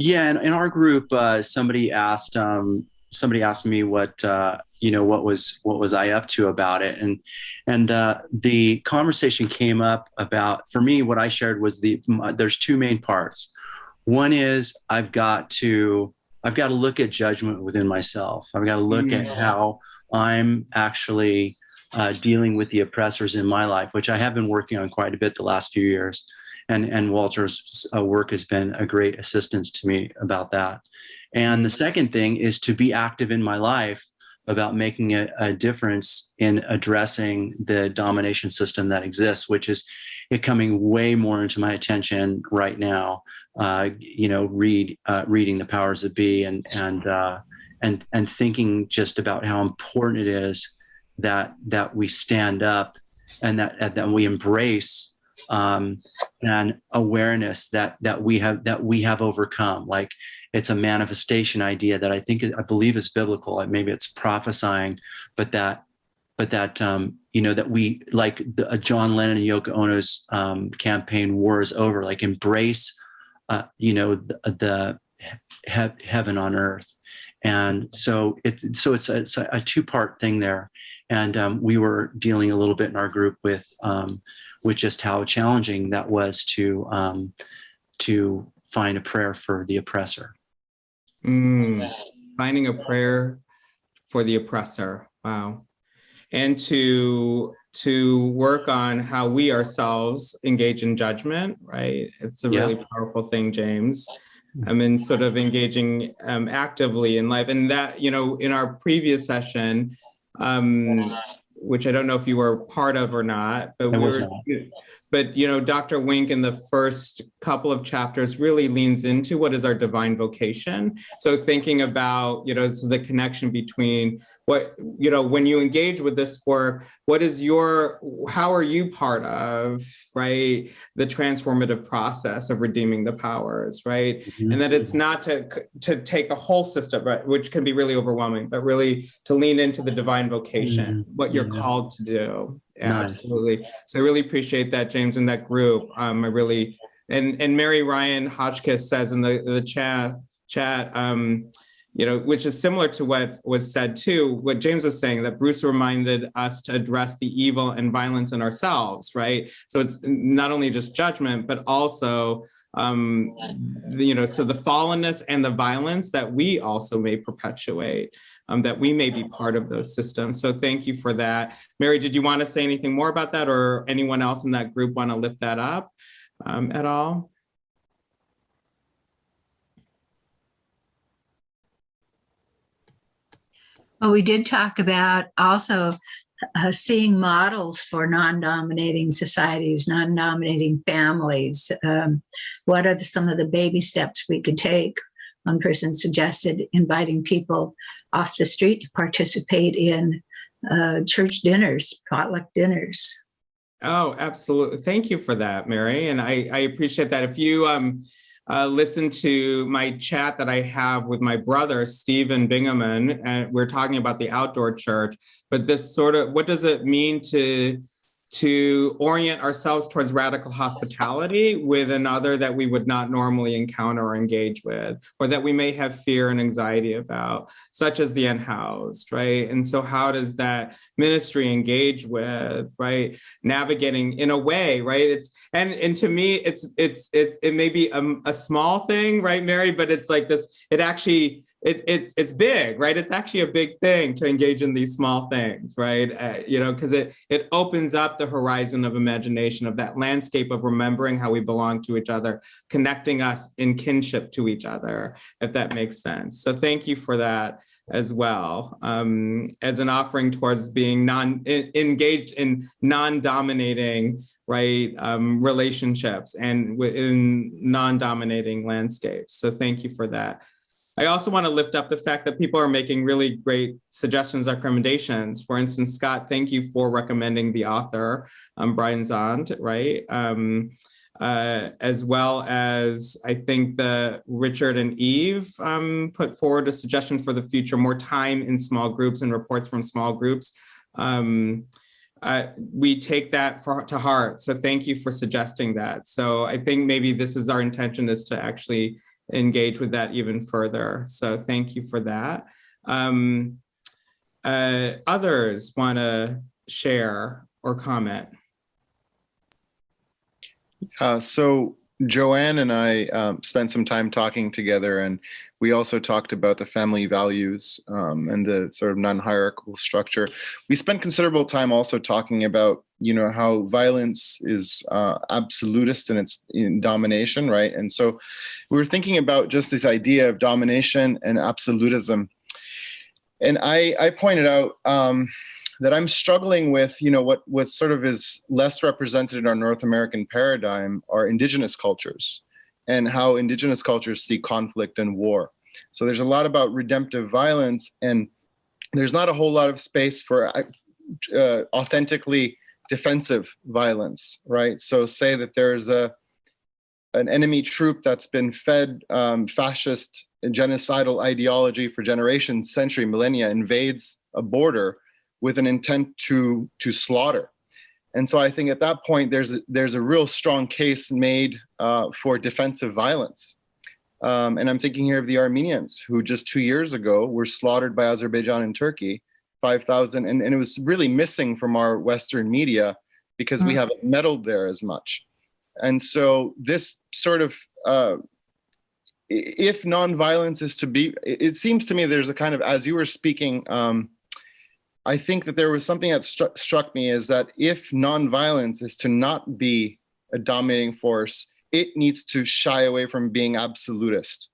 Yeah, in, in our group, uh, somebody asked um, somebody asked me what uh, you know what was what was I up to about it, and and uh, the conversation came up about for me what I shared was the there's two main parts. One is I've got to I've got to look at judgment within myself. I've got to look at how I'm actually uh, dealing with the oppressors in my life, which I have been working on quite a bit the last few years. And, and Walter's uh, work has been a great assistance to me about that. And the second thing is to be active in my life about making a, a difference in addressing the domination system that exists, which is it coming way more into my attention right now. Uh, you know, read uh, reading the powers that be and and uh, and and thinking just about how important it is that that we stand up and that that we embrace um, and awareness that that we have that we have overcome. Like it's a manifestation idea that I think I believe is biblical. Maybe it's prophesying, but that but that um, you know that we like the, uh, John Lennon and Yoko Ono's um, campaign "War is over." Like embrace, uh, you know, the, the he heaven on earth, and so it's so it's a, it's a two part thing there, and um, we were dealing a little bit in our group with um, with just how challenging that was to um, to find a prayer for the oppressor. Mm, finding a prayer for the oppressor. Wow. And to to work on how we ourselves engage in judgment, right? It's a really powerful thing, James. I mean, sort of engaging um, actively in life. And that, you know, in our previous session, um, which I don't know if you were part of or not, but we were, but you know, Dr. Wink in the first couple of chapters really leans into what is our divine vocation. So thinking about, you know, so the connection between what, you know, when you engage with this work, what is your, how are you part of, right, the transformative process of redeeming the powers, right? Mm -hmm. And that it's not to, to take the whole system, right, which can be really overwhelming, but really to lean into the divine vocation, mm -hmm. what you're called to do. Yeah, nice. absolutely. So I really appreciate that, James, and that group. Um, I really, and and Mary Ryan Hotchkiss says in the the chat chat, um, you know, which is similar to what was said too, what James was saying, that Bruce reminded us to address the evil and violence in ourselves, right? So it's not only just judgment, but also um you know so the fallenness and the violence that we also may perpetuate um, that we may be part of those systems. So thank you for that. Mary, did you want to say anything more about that or anyone else in that group want to lift that up um, at all? Well, we did talk about also uh, seeing models for non-dominating societies, non-dominating families. Um, what are the, some of the baby steps we could take one person suggested inviting people off the street to participate in uh, church dinners, potluck dinners. Oh, absolutely. Thank you for that, Mary. And I, I appreciate that. If you um, uh, listen to my chat that I have with my brother, Stephen Bingaman, and we're talking about the outdoor church, but this sort of, what does it mean to to orient ourselves towards radical hospitality with another that we would not normally encounter or engage with, or that we may have fear and anxiety about, such as the unhoused, right? And so how does that ministry engage with, right? Navigating in a way, right? It's, and, and to me, it's, it's, it's, it may be a, a small thing, right, Mary? But it's like this, it actually, it, it's it's big, right? It's actually a big thing to engage in these small things, right? Uh, you know, because it it opens up the horizon of imagination of that landscape of remembering how we belong to each other, connecting us in kinship to each other, if that makes sense. So thank you for that as well um, as an offering towards being non in, engaged in non-dominating right um, relationships and within non-dominating landscapes. So thank you for that. I also want to lift up the fact that people are making really great suggestions, or recommendations. For instance, Scott, thank you for recommending the author, um, Brian Zahnd, right? Um, uh, as well as I think the Richard and Eve um, put forward a suggestion for the future, more time in small groups and reports from small groups. Um, uh, we take that for, to heart. So thank you for suggesting that. So I think maybe this is our intention is to actually engage with that even further. So thank you for that. Um, uh, others want to share or comment? Uh, so Joanne and I um, spent some time talking together, and we also talked about the family values um, and the sort of non-hierarchical structure. We spent considerable time also talking about, you know, how violence is uh, absolutist in its in domination, right? And so we were thinking about just this idea of domination and absolutism. And I, I pointed out um, that I'm struggling with, you know, what, what sort of is less represented in our North American paradigm are indigenous cultures and how indigenous cultures see conflict and war. So there's a lot about redemptive violence and there's not a whole lot of space for uh, authentically defensive violence, right? So say that there's a an enemy troop that's been fed um, fascist genocidal ideology for generations, century, millennia, invades a border with an intent to to slaughter. And so I think at that point there's a, there's a real strong case made uh, for defensive violence. Um, and I'm thinking here of the Armenians who just two years ago were slaughtered by Azerbaijan and Turkey, 5,000, and, and it was really missing from our Western media because we haven't meddled there as much. And so this sort of, uh, if nonviolence is to be, it seems to me there's a kind of, as you were speaking, um, I think that there was something that stru struck me is that if nonviolence is to not be a dominating force, it needs to shy away from being absolutist.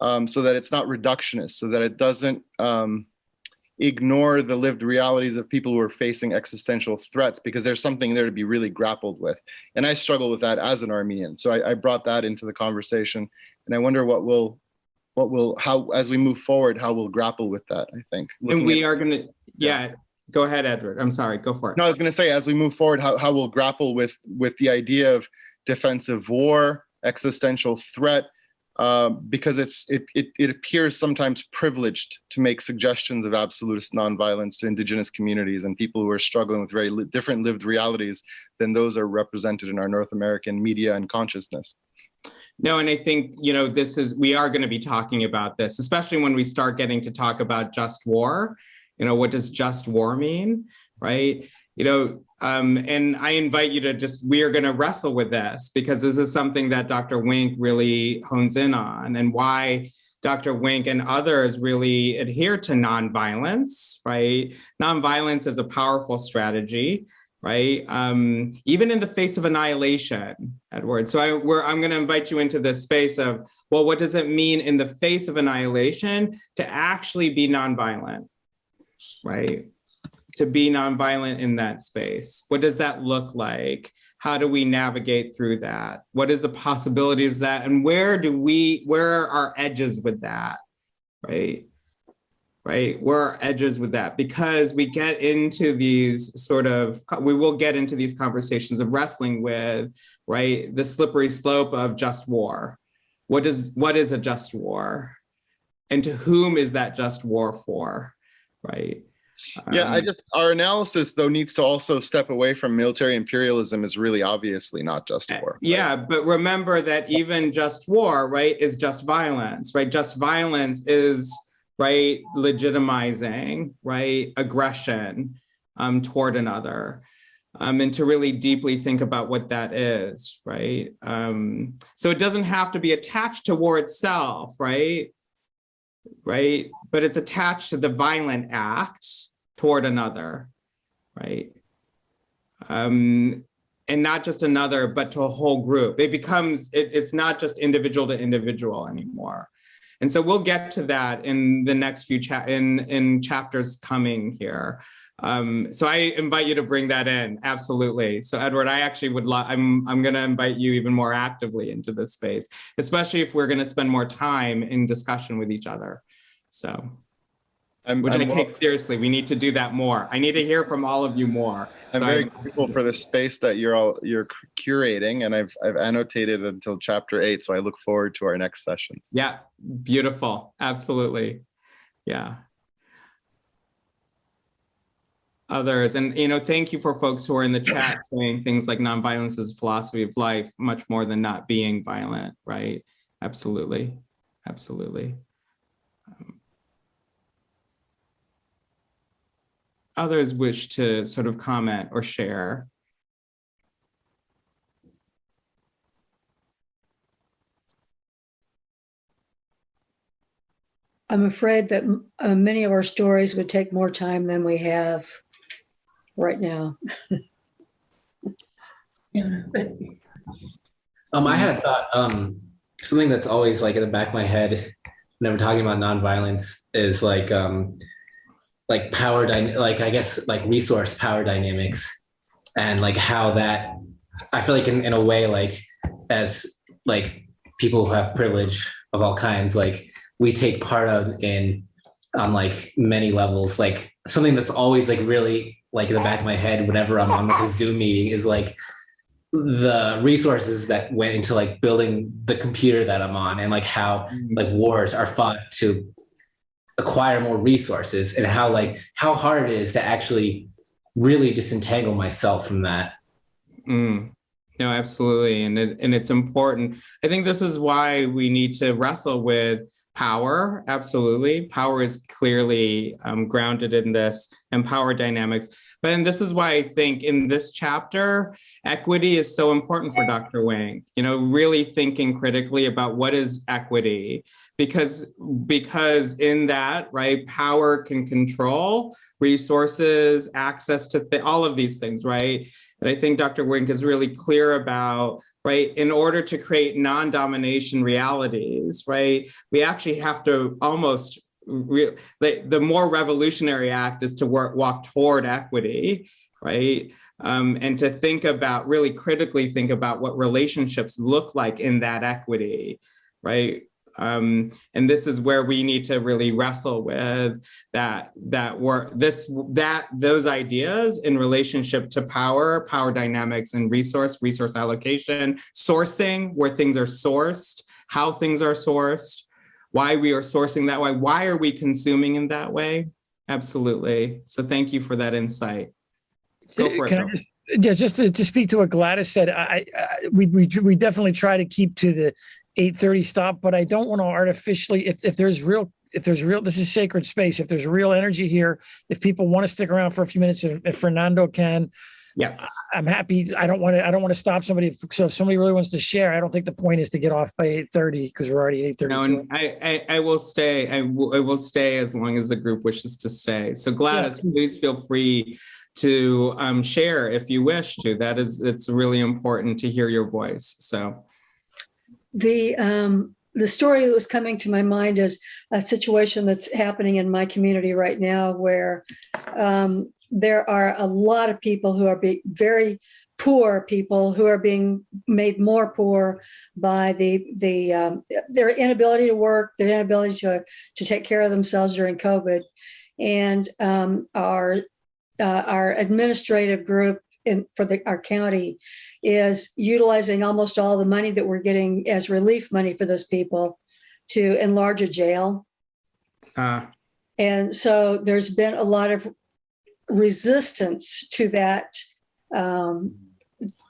Um, so that it's not reductionist, so that it doesn't um, ignore the lived realities of people who are facing existential threats because there's something there to be really grappled with. And I struggle with that as an Armenian. So I, I brought that into the conversation and I wonder what will what will how as we move forward how we'll grapple with that i think and we are going to yeah go ahead edward i'm sorry go for it no i was going to say as we move forward how, how we'll grapple with with the idea of defensive war existential threat uh, because it's it, it it appears sometimes privileged to make suggestions of absolutist nonviolence to indigenous communities and people who are struggling with very li different lived realities than those are represented in our north american media and consciousness no, and I think, you know, this is, we are going to be talking about this, especially when we start getting to talk about just war. You know, what does just war mean, right? You know, um, and I invite you to just, we are going to wrestle with this because this is something that Dr. Wink really hones in on and why Dr. Wink and others really adhere to nonviolence, right? Nonviolence is a powerful strategy right? Um, even in the face of annihilation, Edward. So I, I'm going to invite you into this space of, well, what does it mean in the face of annihilation to actually be nonviolent, right? To be nonviolent in that space. What does that look like? How do we navigate through that? What is the possibility of that? And where do we, where are our edges with that, right? right? Where are our edges with that? Because we get into these sort of, we will get into these conversations of wrestling with, right? The slippery slope of just war. What does, what is a just war? And to whom is that just war for, right? Yeah, I Um, just, our analysis though needs to also step away from military imperialism is really obviously not just war. right? Yeah, but remember that even just war, right, is just violence, right? Just violence is, right, legitimizing, right, aggression um, toward another. Um, and to really deeply think about what that is, right? Um, so it doesn't have to be attached to war itself, right? Right, but it's attached to the violent act toward another, right? Um, and not just another, but to a whole group. It becomes, it, it's not just individual to individual anymore. And so we'll get to that in the next few cha in, in chapters coming here. Um, so I invite you to bring that in, absolutely. So Edward, I actually would love, I'm, I'm gonna invite you even more actively into this space, especially if we're gonna spend more time in discussion with each other. So. I'm, which I'm I take seriously. We need to do that more. I need to hear from all of you more. I'm So very grateful for the space that you're all you're curating, and I've I've annotated until chapter eight, so I look forward to our next sessions. Yeah, beautiful. Absolutely. Yeah. Others, and you know, thank you for folks who are in the chat saying things like nonviolence is a philosophy of life, much more than not being violent, right? Absolutely. Absolutely. Others wish to sort of comment or share. I'm afraid that uh, many of our stories would take more time than we have right now. Um, I had a thought. Um, something that's always like in the back of my head whenever talking about nonviolence is like, um, like power, like I guess like resource power dynamics, and like how that. I feel like in, in a way, like as like people who have privilege of all kinds, like we take part of in on like many levels. Like something that's always like really like in the back of my head whenever I'm on like a Zoom meeting is like the resources that went into like building the computer that I'm on and like how mm. like wars are fought to acquire more resources and how like how hard it is to actually really disentangle myself from that. Mm. No, absolutely. And it, and it's important. I think this is why we need to wrestle with power. Absolutely. Power is clearly um, grounded in this and power dynamics. But and this is why I think in this chapter, equity is so important for Dr. Wink, you know, really thinking critically about what is equity because because in that right power can control resources access to all of these things right? And i think dr wink is really clear about right in order to create non-domination realities right we actually have to almost the, the more revolutionary act is to work walk toward equity right? Um, and to think about really critically think about what relationships look like in that equity right um, and this is where we need to really wrestle with that that work this that those ideas in relationship to power power dynamics and resource resource allocation sourcing where things are sourced how things are sourced why we are sourcing that way why are we consuming in that way? Absolutely. So thank you for that insight. Go for it Can I Bill. just- Yeah, just to, to speak to what Gladys said, I, I, we, we, we definitely try to keep to the eight thirty stop, but I don't want to artificially, if, if there's real, if there's real, this is sacred space. If there's real energy here, if people want to stick around for a few minutes, if, if Fernando can, yes I'm happy. I don't want to, I don't want to stop somebody. So if somebody really wants to share, I don't think the point is to get off by eight thirty because we're already 8.30. No, and I, I, I will stay. I will, I will stay as long as the group wishes to stay. So Gladys, please feel free to um, share if you wish to. That is, it's really important to hear your voice. So, The um, the story that was coming to my mind is a situation that's happening in my community right now, where um, there are a lot of people who are very poor people who are being made more poor by the the um, their inability to work, their inability to to take care of themselves during COVID, and um, our uh, our administrative group in for the our county is utilizing almost all the money that we're getting as relief money for those people to enlarge a jail. uh, And so there's been a lot of resistance to that um,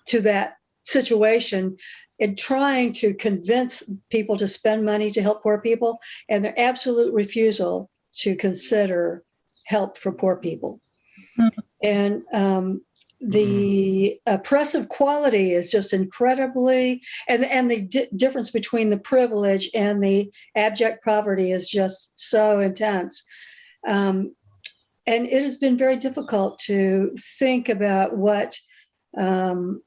to that situation in trying to convince people to spend money to help poor people and their absolute refusal to consider help for poor people. And um, the oppressive quality is just incredibly, and and the di- difference between the privilege and the abject poverty is just so intense. Um, and it has been very difficult to think about what um,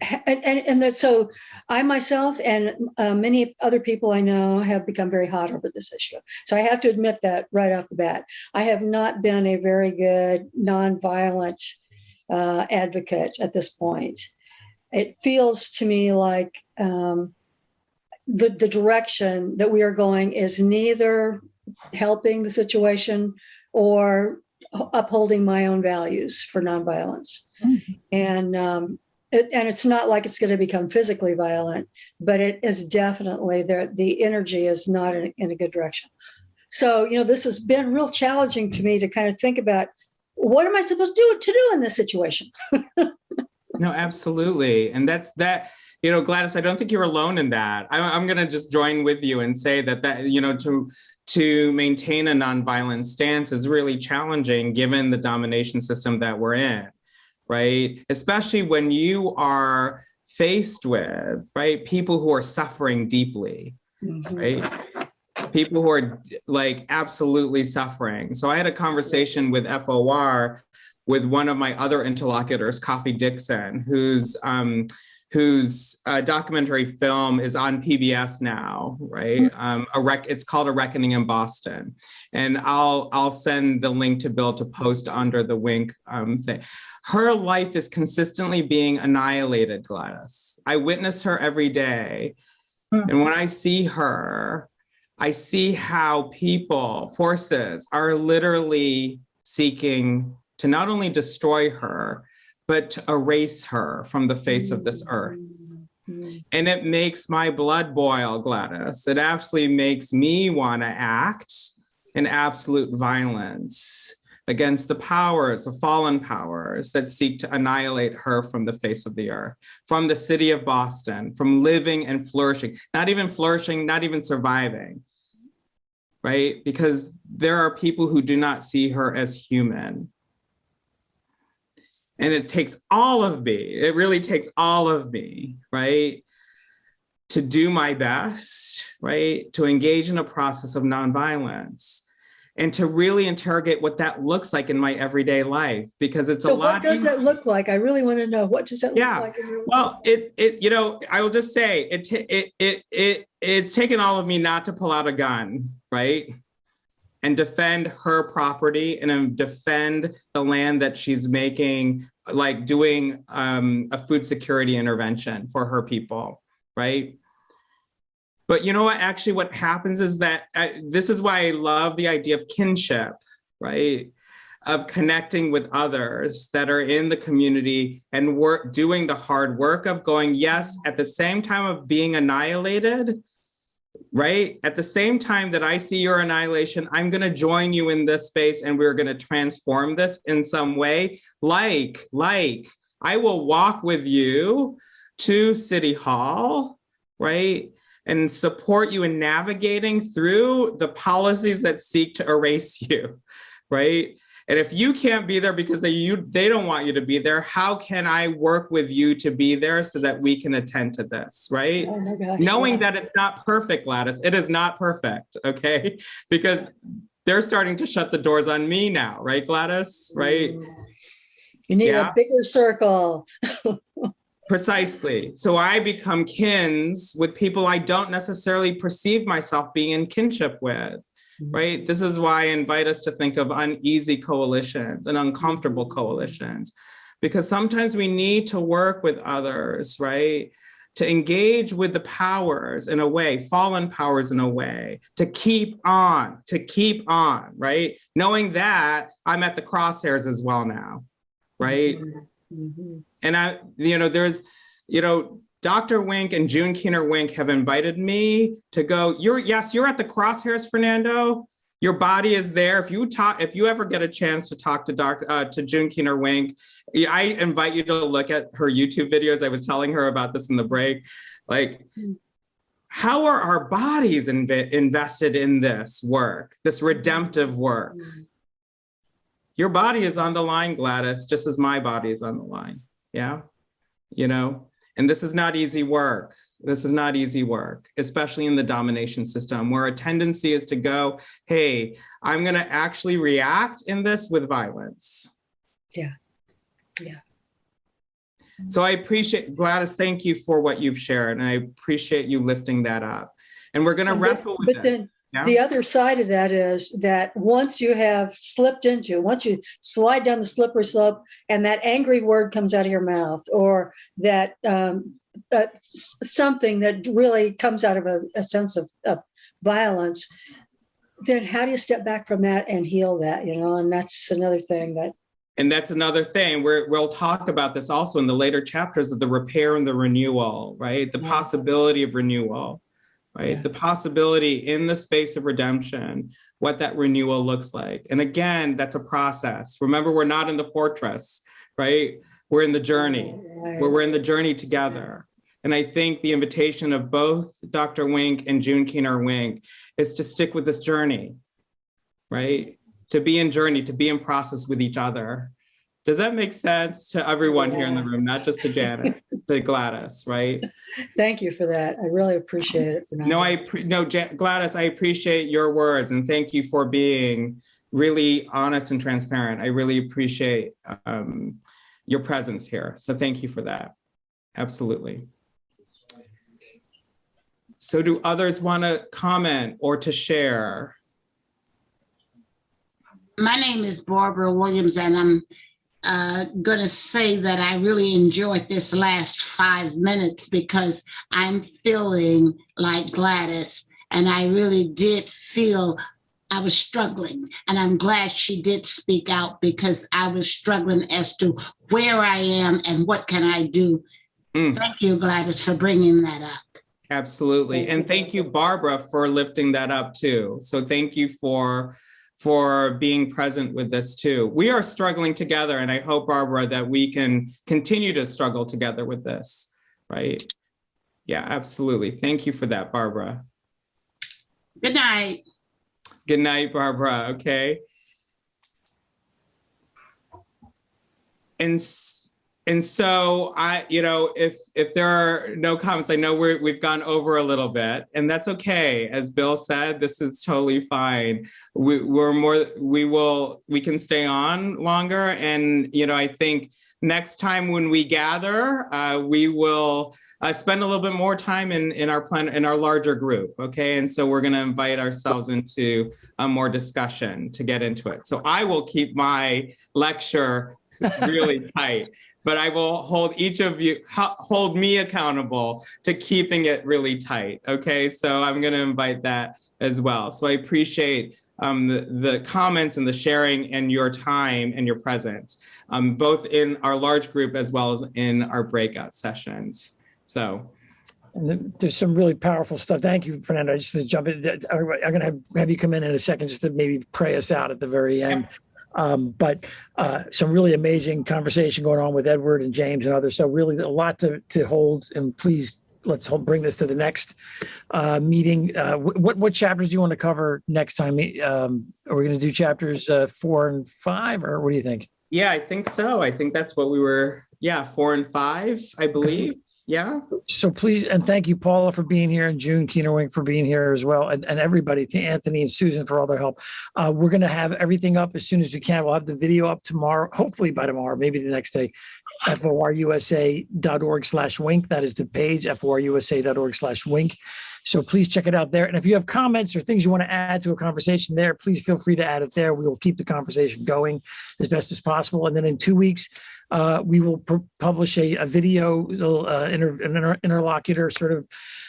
and, and, and that so I myself and uh, many other people I know have become very hot over this issue. So I have to admit that right off the bat. I have not been a very good nonviolent uh, advocate at this point. It feels to me like um, the, the direction that we are going is neither helping the situation or upholding my own values for nonviolence. And um, it, and it's not like it's going to become physically violent, but it is definitely there. The energy is not in, in a good direction. So you know, this has been real challenging to me to kind of think about what am I supposed to do to do in this situation. No, absolutely. And that's that, you know, Gladys, I don't think you're alone in that. I, I'm going to just join with you and say that that, you know, to to maintain a nonviolent stance is really challenging given the domination system that we're in, right? Especially when you are faced with, right, people who are suffering deeply, mm-hmm. right? People who are like absolutely suffering. So I had a conversation with FOR with one of my other interlocutors, Kafi Dixon, whose um, whose uh, documentary film is on PBS now, right? Um, a rec it's called A Reckoning in Boston, and I'll I'll send the link to Bill to post under the wink um, thing. Her life is consistently being annihilated, Gladys. I witness her every day, and when I see her, I see how people, forces, are literally seeking to not only destroy her, but to erase her from the face of this earth. Mm-hmm. And it makes my blood boil, Gladys. It absolutely makes me want to act in absolute violence against the powers, the fallen powers that seek to annihilate her from the face of the earth, from the city of Boston, from living and flourishing, not even flourishing, not even surviving, right? Because there are people who do not see her as human. And it takes all of me, it really takes all of me, right? To do my best, right? To engage in a process of nonviolence and to really interrogate what that looks like in my everyday life because it's So a what does that look like? I really want to know. What does that look like? in your Well, it it you know I will just say it it it it it's taken all of me not to pull out a gun, right? And defend her property and um, defend the land that she's making, like doing um, a food security intervention for her people, right? But you know what? Actually, what happens is that uh, this is why I love the idea of kinship, right? Of connecting with others that are in the community and work doing the hard work of going, yes, at the same time of being annihilated, right? At the same time that I see your annihilation, I'm going to join you in this space and we're going to transform this in some way. Like, like, I will walk with you to City Hall, right? And support you in navigating through the policies that seek to erase you, right? And if you can't be there because they you they don't want you to be there, how can I work with you to be there so that we can attend to this, right? Oh my gosh. Knowing yeah. that it's not perfect, Gladys, it is not perfect, okay? Because they're starting to shut the doors on me now, right, Gladys? Right? Mm. You need Yeah. a bigger circle. Precisely. So I become kins with people I don't necessarily perceive myself being in kinship with, right? This is why I invite us to think of uneasy coalitions and uncomfortable coalitions, because sometimes we need to work with others, right? To engage with the powers in a way, fallen powers in a way, to keep on, to keep on, right? Knowing that I'm at the crosshairs as well now, right? Mhm. And I, you know, there's, you know, Dr. Wink and June Keener Wink have invited me to go. You're yes, you're at the crosshairs, Fernando. Your body is there. If you talk, if you ever get a chance to talk to Dr. Uh, to June Keener Wink, I invite you to look at her YouTube videos. I was telling her about this in the break. Like, how are our bodies inv- invested in this work, this redemptive work? your body is on the line, Gladys, just as my body is on the line. Yeah. You know, and this is not easy work. This is not easy work, especially in the domination system where a tendency is to go, hey, I'm going to actually react in this with violence. Yeah. Yeah. So I appreciate, Gladys, thank you for what you've shared. And I appreciate you lifting that up. And we're going to wrestle with But it. then Yeah. the other side of that is that once you have slipped into, once you slide down the slippery slope and that angry word comes out of your mouth or that um, uh, something that really comes out of a, a sense of, of violence, then how do you step back from that and heal that, you know? And that's another thing that, And that's another thing. We're, we'll talk about this also in the later chapters of the repair and the renewal, right? The Yeah. possibility of renewal, right? Yeah. The possibility in the space of redemption, what that renewal looks like. And again, that's a process. Remember, we're not in the fortress, right? We're in the journey. Right. where we're in the journey together. And I think the invitation of both Dr. Wink and June Keener Wink is to stick with this journey, right? To be in journey, to be in process with each other. Does that make sense to everyone here in the room, not just to Janet, to Gladys, right? Thank you for that. I really appreciate it. Fernando. No, I, appre- no, Ja- Gladys, I appreciate your words and thank you for being really honest and transparent. I really appreciate um, your presence here. So thank you for that. Absolutely. So do others want to comment or to share? My name is Barbara Williams, and I'm uh, going to say that I really enjoyed this last five minutes because I'm feeling like Gladys, and I really did feel I was struggling. And I'm glad she did speak out because I was struggling as to where I am and what can I do. Mm. Thank you, Gladys, for bringing that up. Absolutely. And thank you, Barbara, for lifting that up too. So thank you for for being present with this too. We are struggling together and I hope, Barbara, that we can continue to struggle together with this, right? Yeah, absolutely. Thank you for that, Barbara. Good night. Good night, Barbara. Okay. And and so I, you know, if if there are no comments, I know we're we've gone over a little bit, and that's okay. As Bill said, this is totally fine. We, we're more. We will. We can stay on longer, and you know, I think next time when we gather, uh, we will uh, spend a little bit more time in in our plan in our larger group. Okay, and so we're going to invite ourselves into a more discussion to get into it. So I will keep my lecture really tight, but I will hold each of you, hold me accountable to keeping it really tight. Okay, so I'm going to invite that as well. So I appreciate um, the, the comments and the sharing and your time and your presence, um, both in our large group as well as in our breakout sessions. So And there's some really powerful stuff. Thank you, Fernando. I Just to jump in, I'm going to have, have you come in in a second just to maybe pray us out at the very end. Um, but uh, some really amazing conversation going on with Edward and James and others. So really a lot to, to hold and please let's hold, bring this to the next uh, meeting. Uh, what, what chapters do you want to cover next time? Um, are we going to do chapters uh, four and five or what do you think? yeah, I think so. I think that's what we were, yeah, four and five, I believe. Yeah. So please, and thank you, Paula, for being here, and June Keener Wink for being here as well, and, and everybody, to Anthony and Susan for all their help. Uh, we're going to have everything up as soon as we can. We'll have the video up tomorrow, hopefully by tomorrow, maybe the next day. forusa.org slash wink. That is the page, forusa.org slash wink. So please check it out there. And if you have comments or things you want to add to a conversation there, please feel free to add it there. We will keep the conversation going as best as possible. And then in two weeks, uh, we will publish a, a video, uh, inter, an inter, interlocutor sort of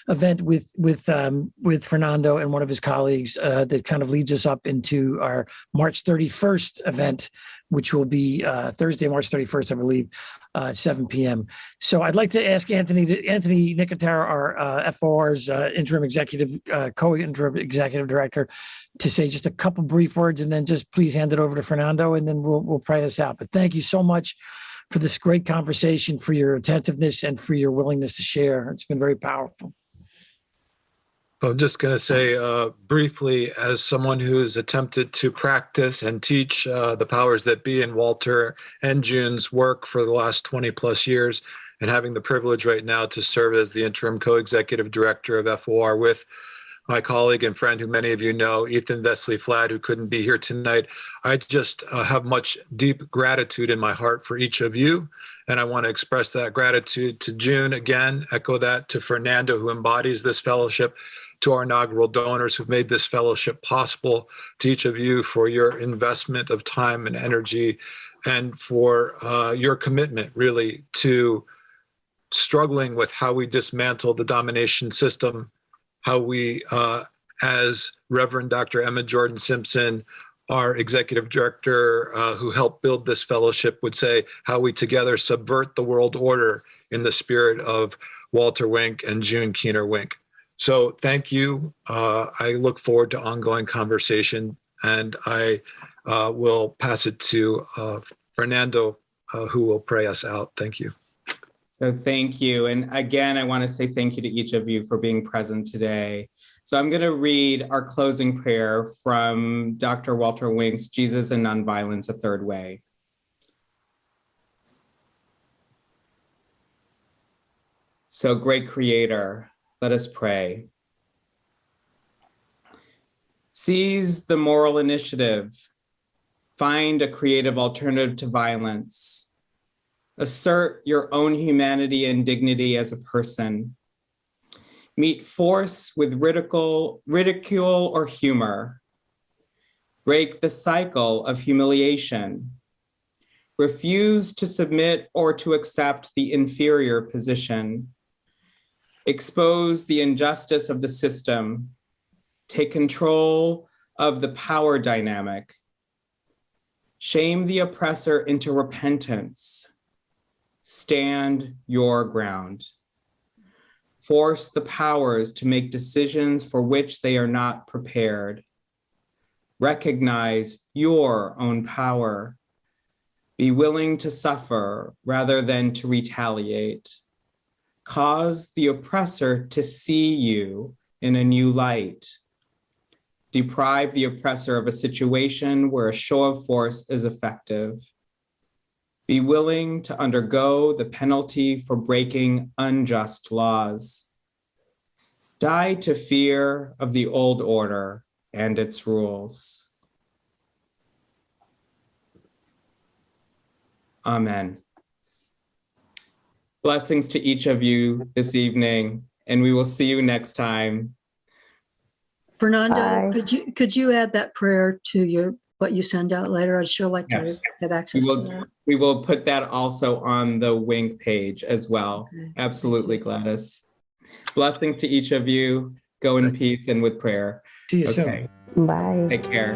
event with with um, with Fernando and one of his colleagues uh, that kind of leads us up into our March 31st event, which will be uh, Thursday, March 31st, I believe, uh, 7 p.m. So I'd like to ask Anthony, to, Anthony Nicotero, our uh, FOR's interim executive, co-interim executive director, to say just a couple brief words, and then just please hand it over to Fernando, and then we'll we'll pray us out. But thank you so much for this great conversation, for your attentiveness, and for your willingness to share. It's been very powerful. I'm just going to say uh, briefly, as someone who has attempted to practice and teach uh, the powers that be in Walter and June's work for the last 20 plus years, and having the privilege right now to serve as the interim co-executive director of FOR with my colleague and friend who many of you know, Ethan Vesely-Flad, who couldn't be here tonight. I just uh, have much deep gratitude in my heart for each of you. And I want to express that gratitude to June again, echo that to Fernando, who embodies this fellowship, to our inaugural donors who've made this fellowship possible, to each of you for your investment of time and energy, and for uh, your commitment really to struggling with how we dismantle the domination system how we uh, as Reverend Dr. Emma Jordan Simpson, our executive director uh, who helped build this fellowship, would say, how we together subvert the world order in the spirit of Walter Wink and June Keener Wink. So thank you. Uh, I look forward to ongoing conversation and I uh, will pass it to uh, Fernando, uh, who will pray us out. Thank you. So thank you. And again, I want to say thank you to each of you for being present today. So I'm going to read our closing prayer from Dr. Walter Wink's Jesus and Nonviolence, a Third Way. So great creator, let us pray. Seize the moral initiative. Find a creative alternative to violence. Assert your own humanity and dignity as a person. Meet force with ridicule, ridicule or humor. Break the cycle of humiliation. Refuse to submit or to accept the inferior position. Expose the injustice of the system. Take control of the power dynamic. Shame the oppressor into repentance. Stand your ground. Force the powers to make decisions for which they are not prepared. Recognize your own power. Be willing to suffer rather than to retaliate. Cause the oppressor to see you in a new light. Deprive the oppressor of a situation where a show of force is effective. Be willing to undergo the penalty for breaking unjust laws. Die to fear of the old order and its rules. Amen. Blessings to each of you this evening, and we will see you next time. Fernando, Bye. could you, could you add that prayer to your, what you send out later? I'd sure like to Yes. have We access to that. we will put that also on the Wink page as well. Okay. Absolutely, Gladys. Blessings to each of you. Go in peace and with prayer. See you soon. Okay, Bye. take care.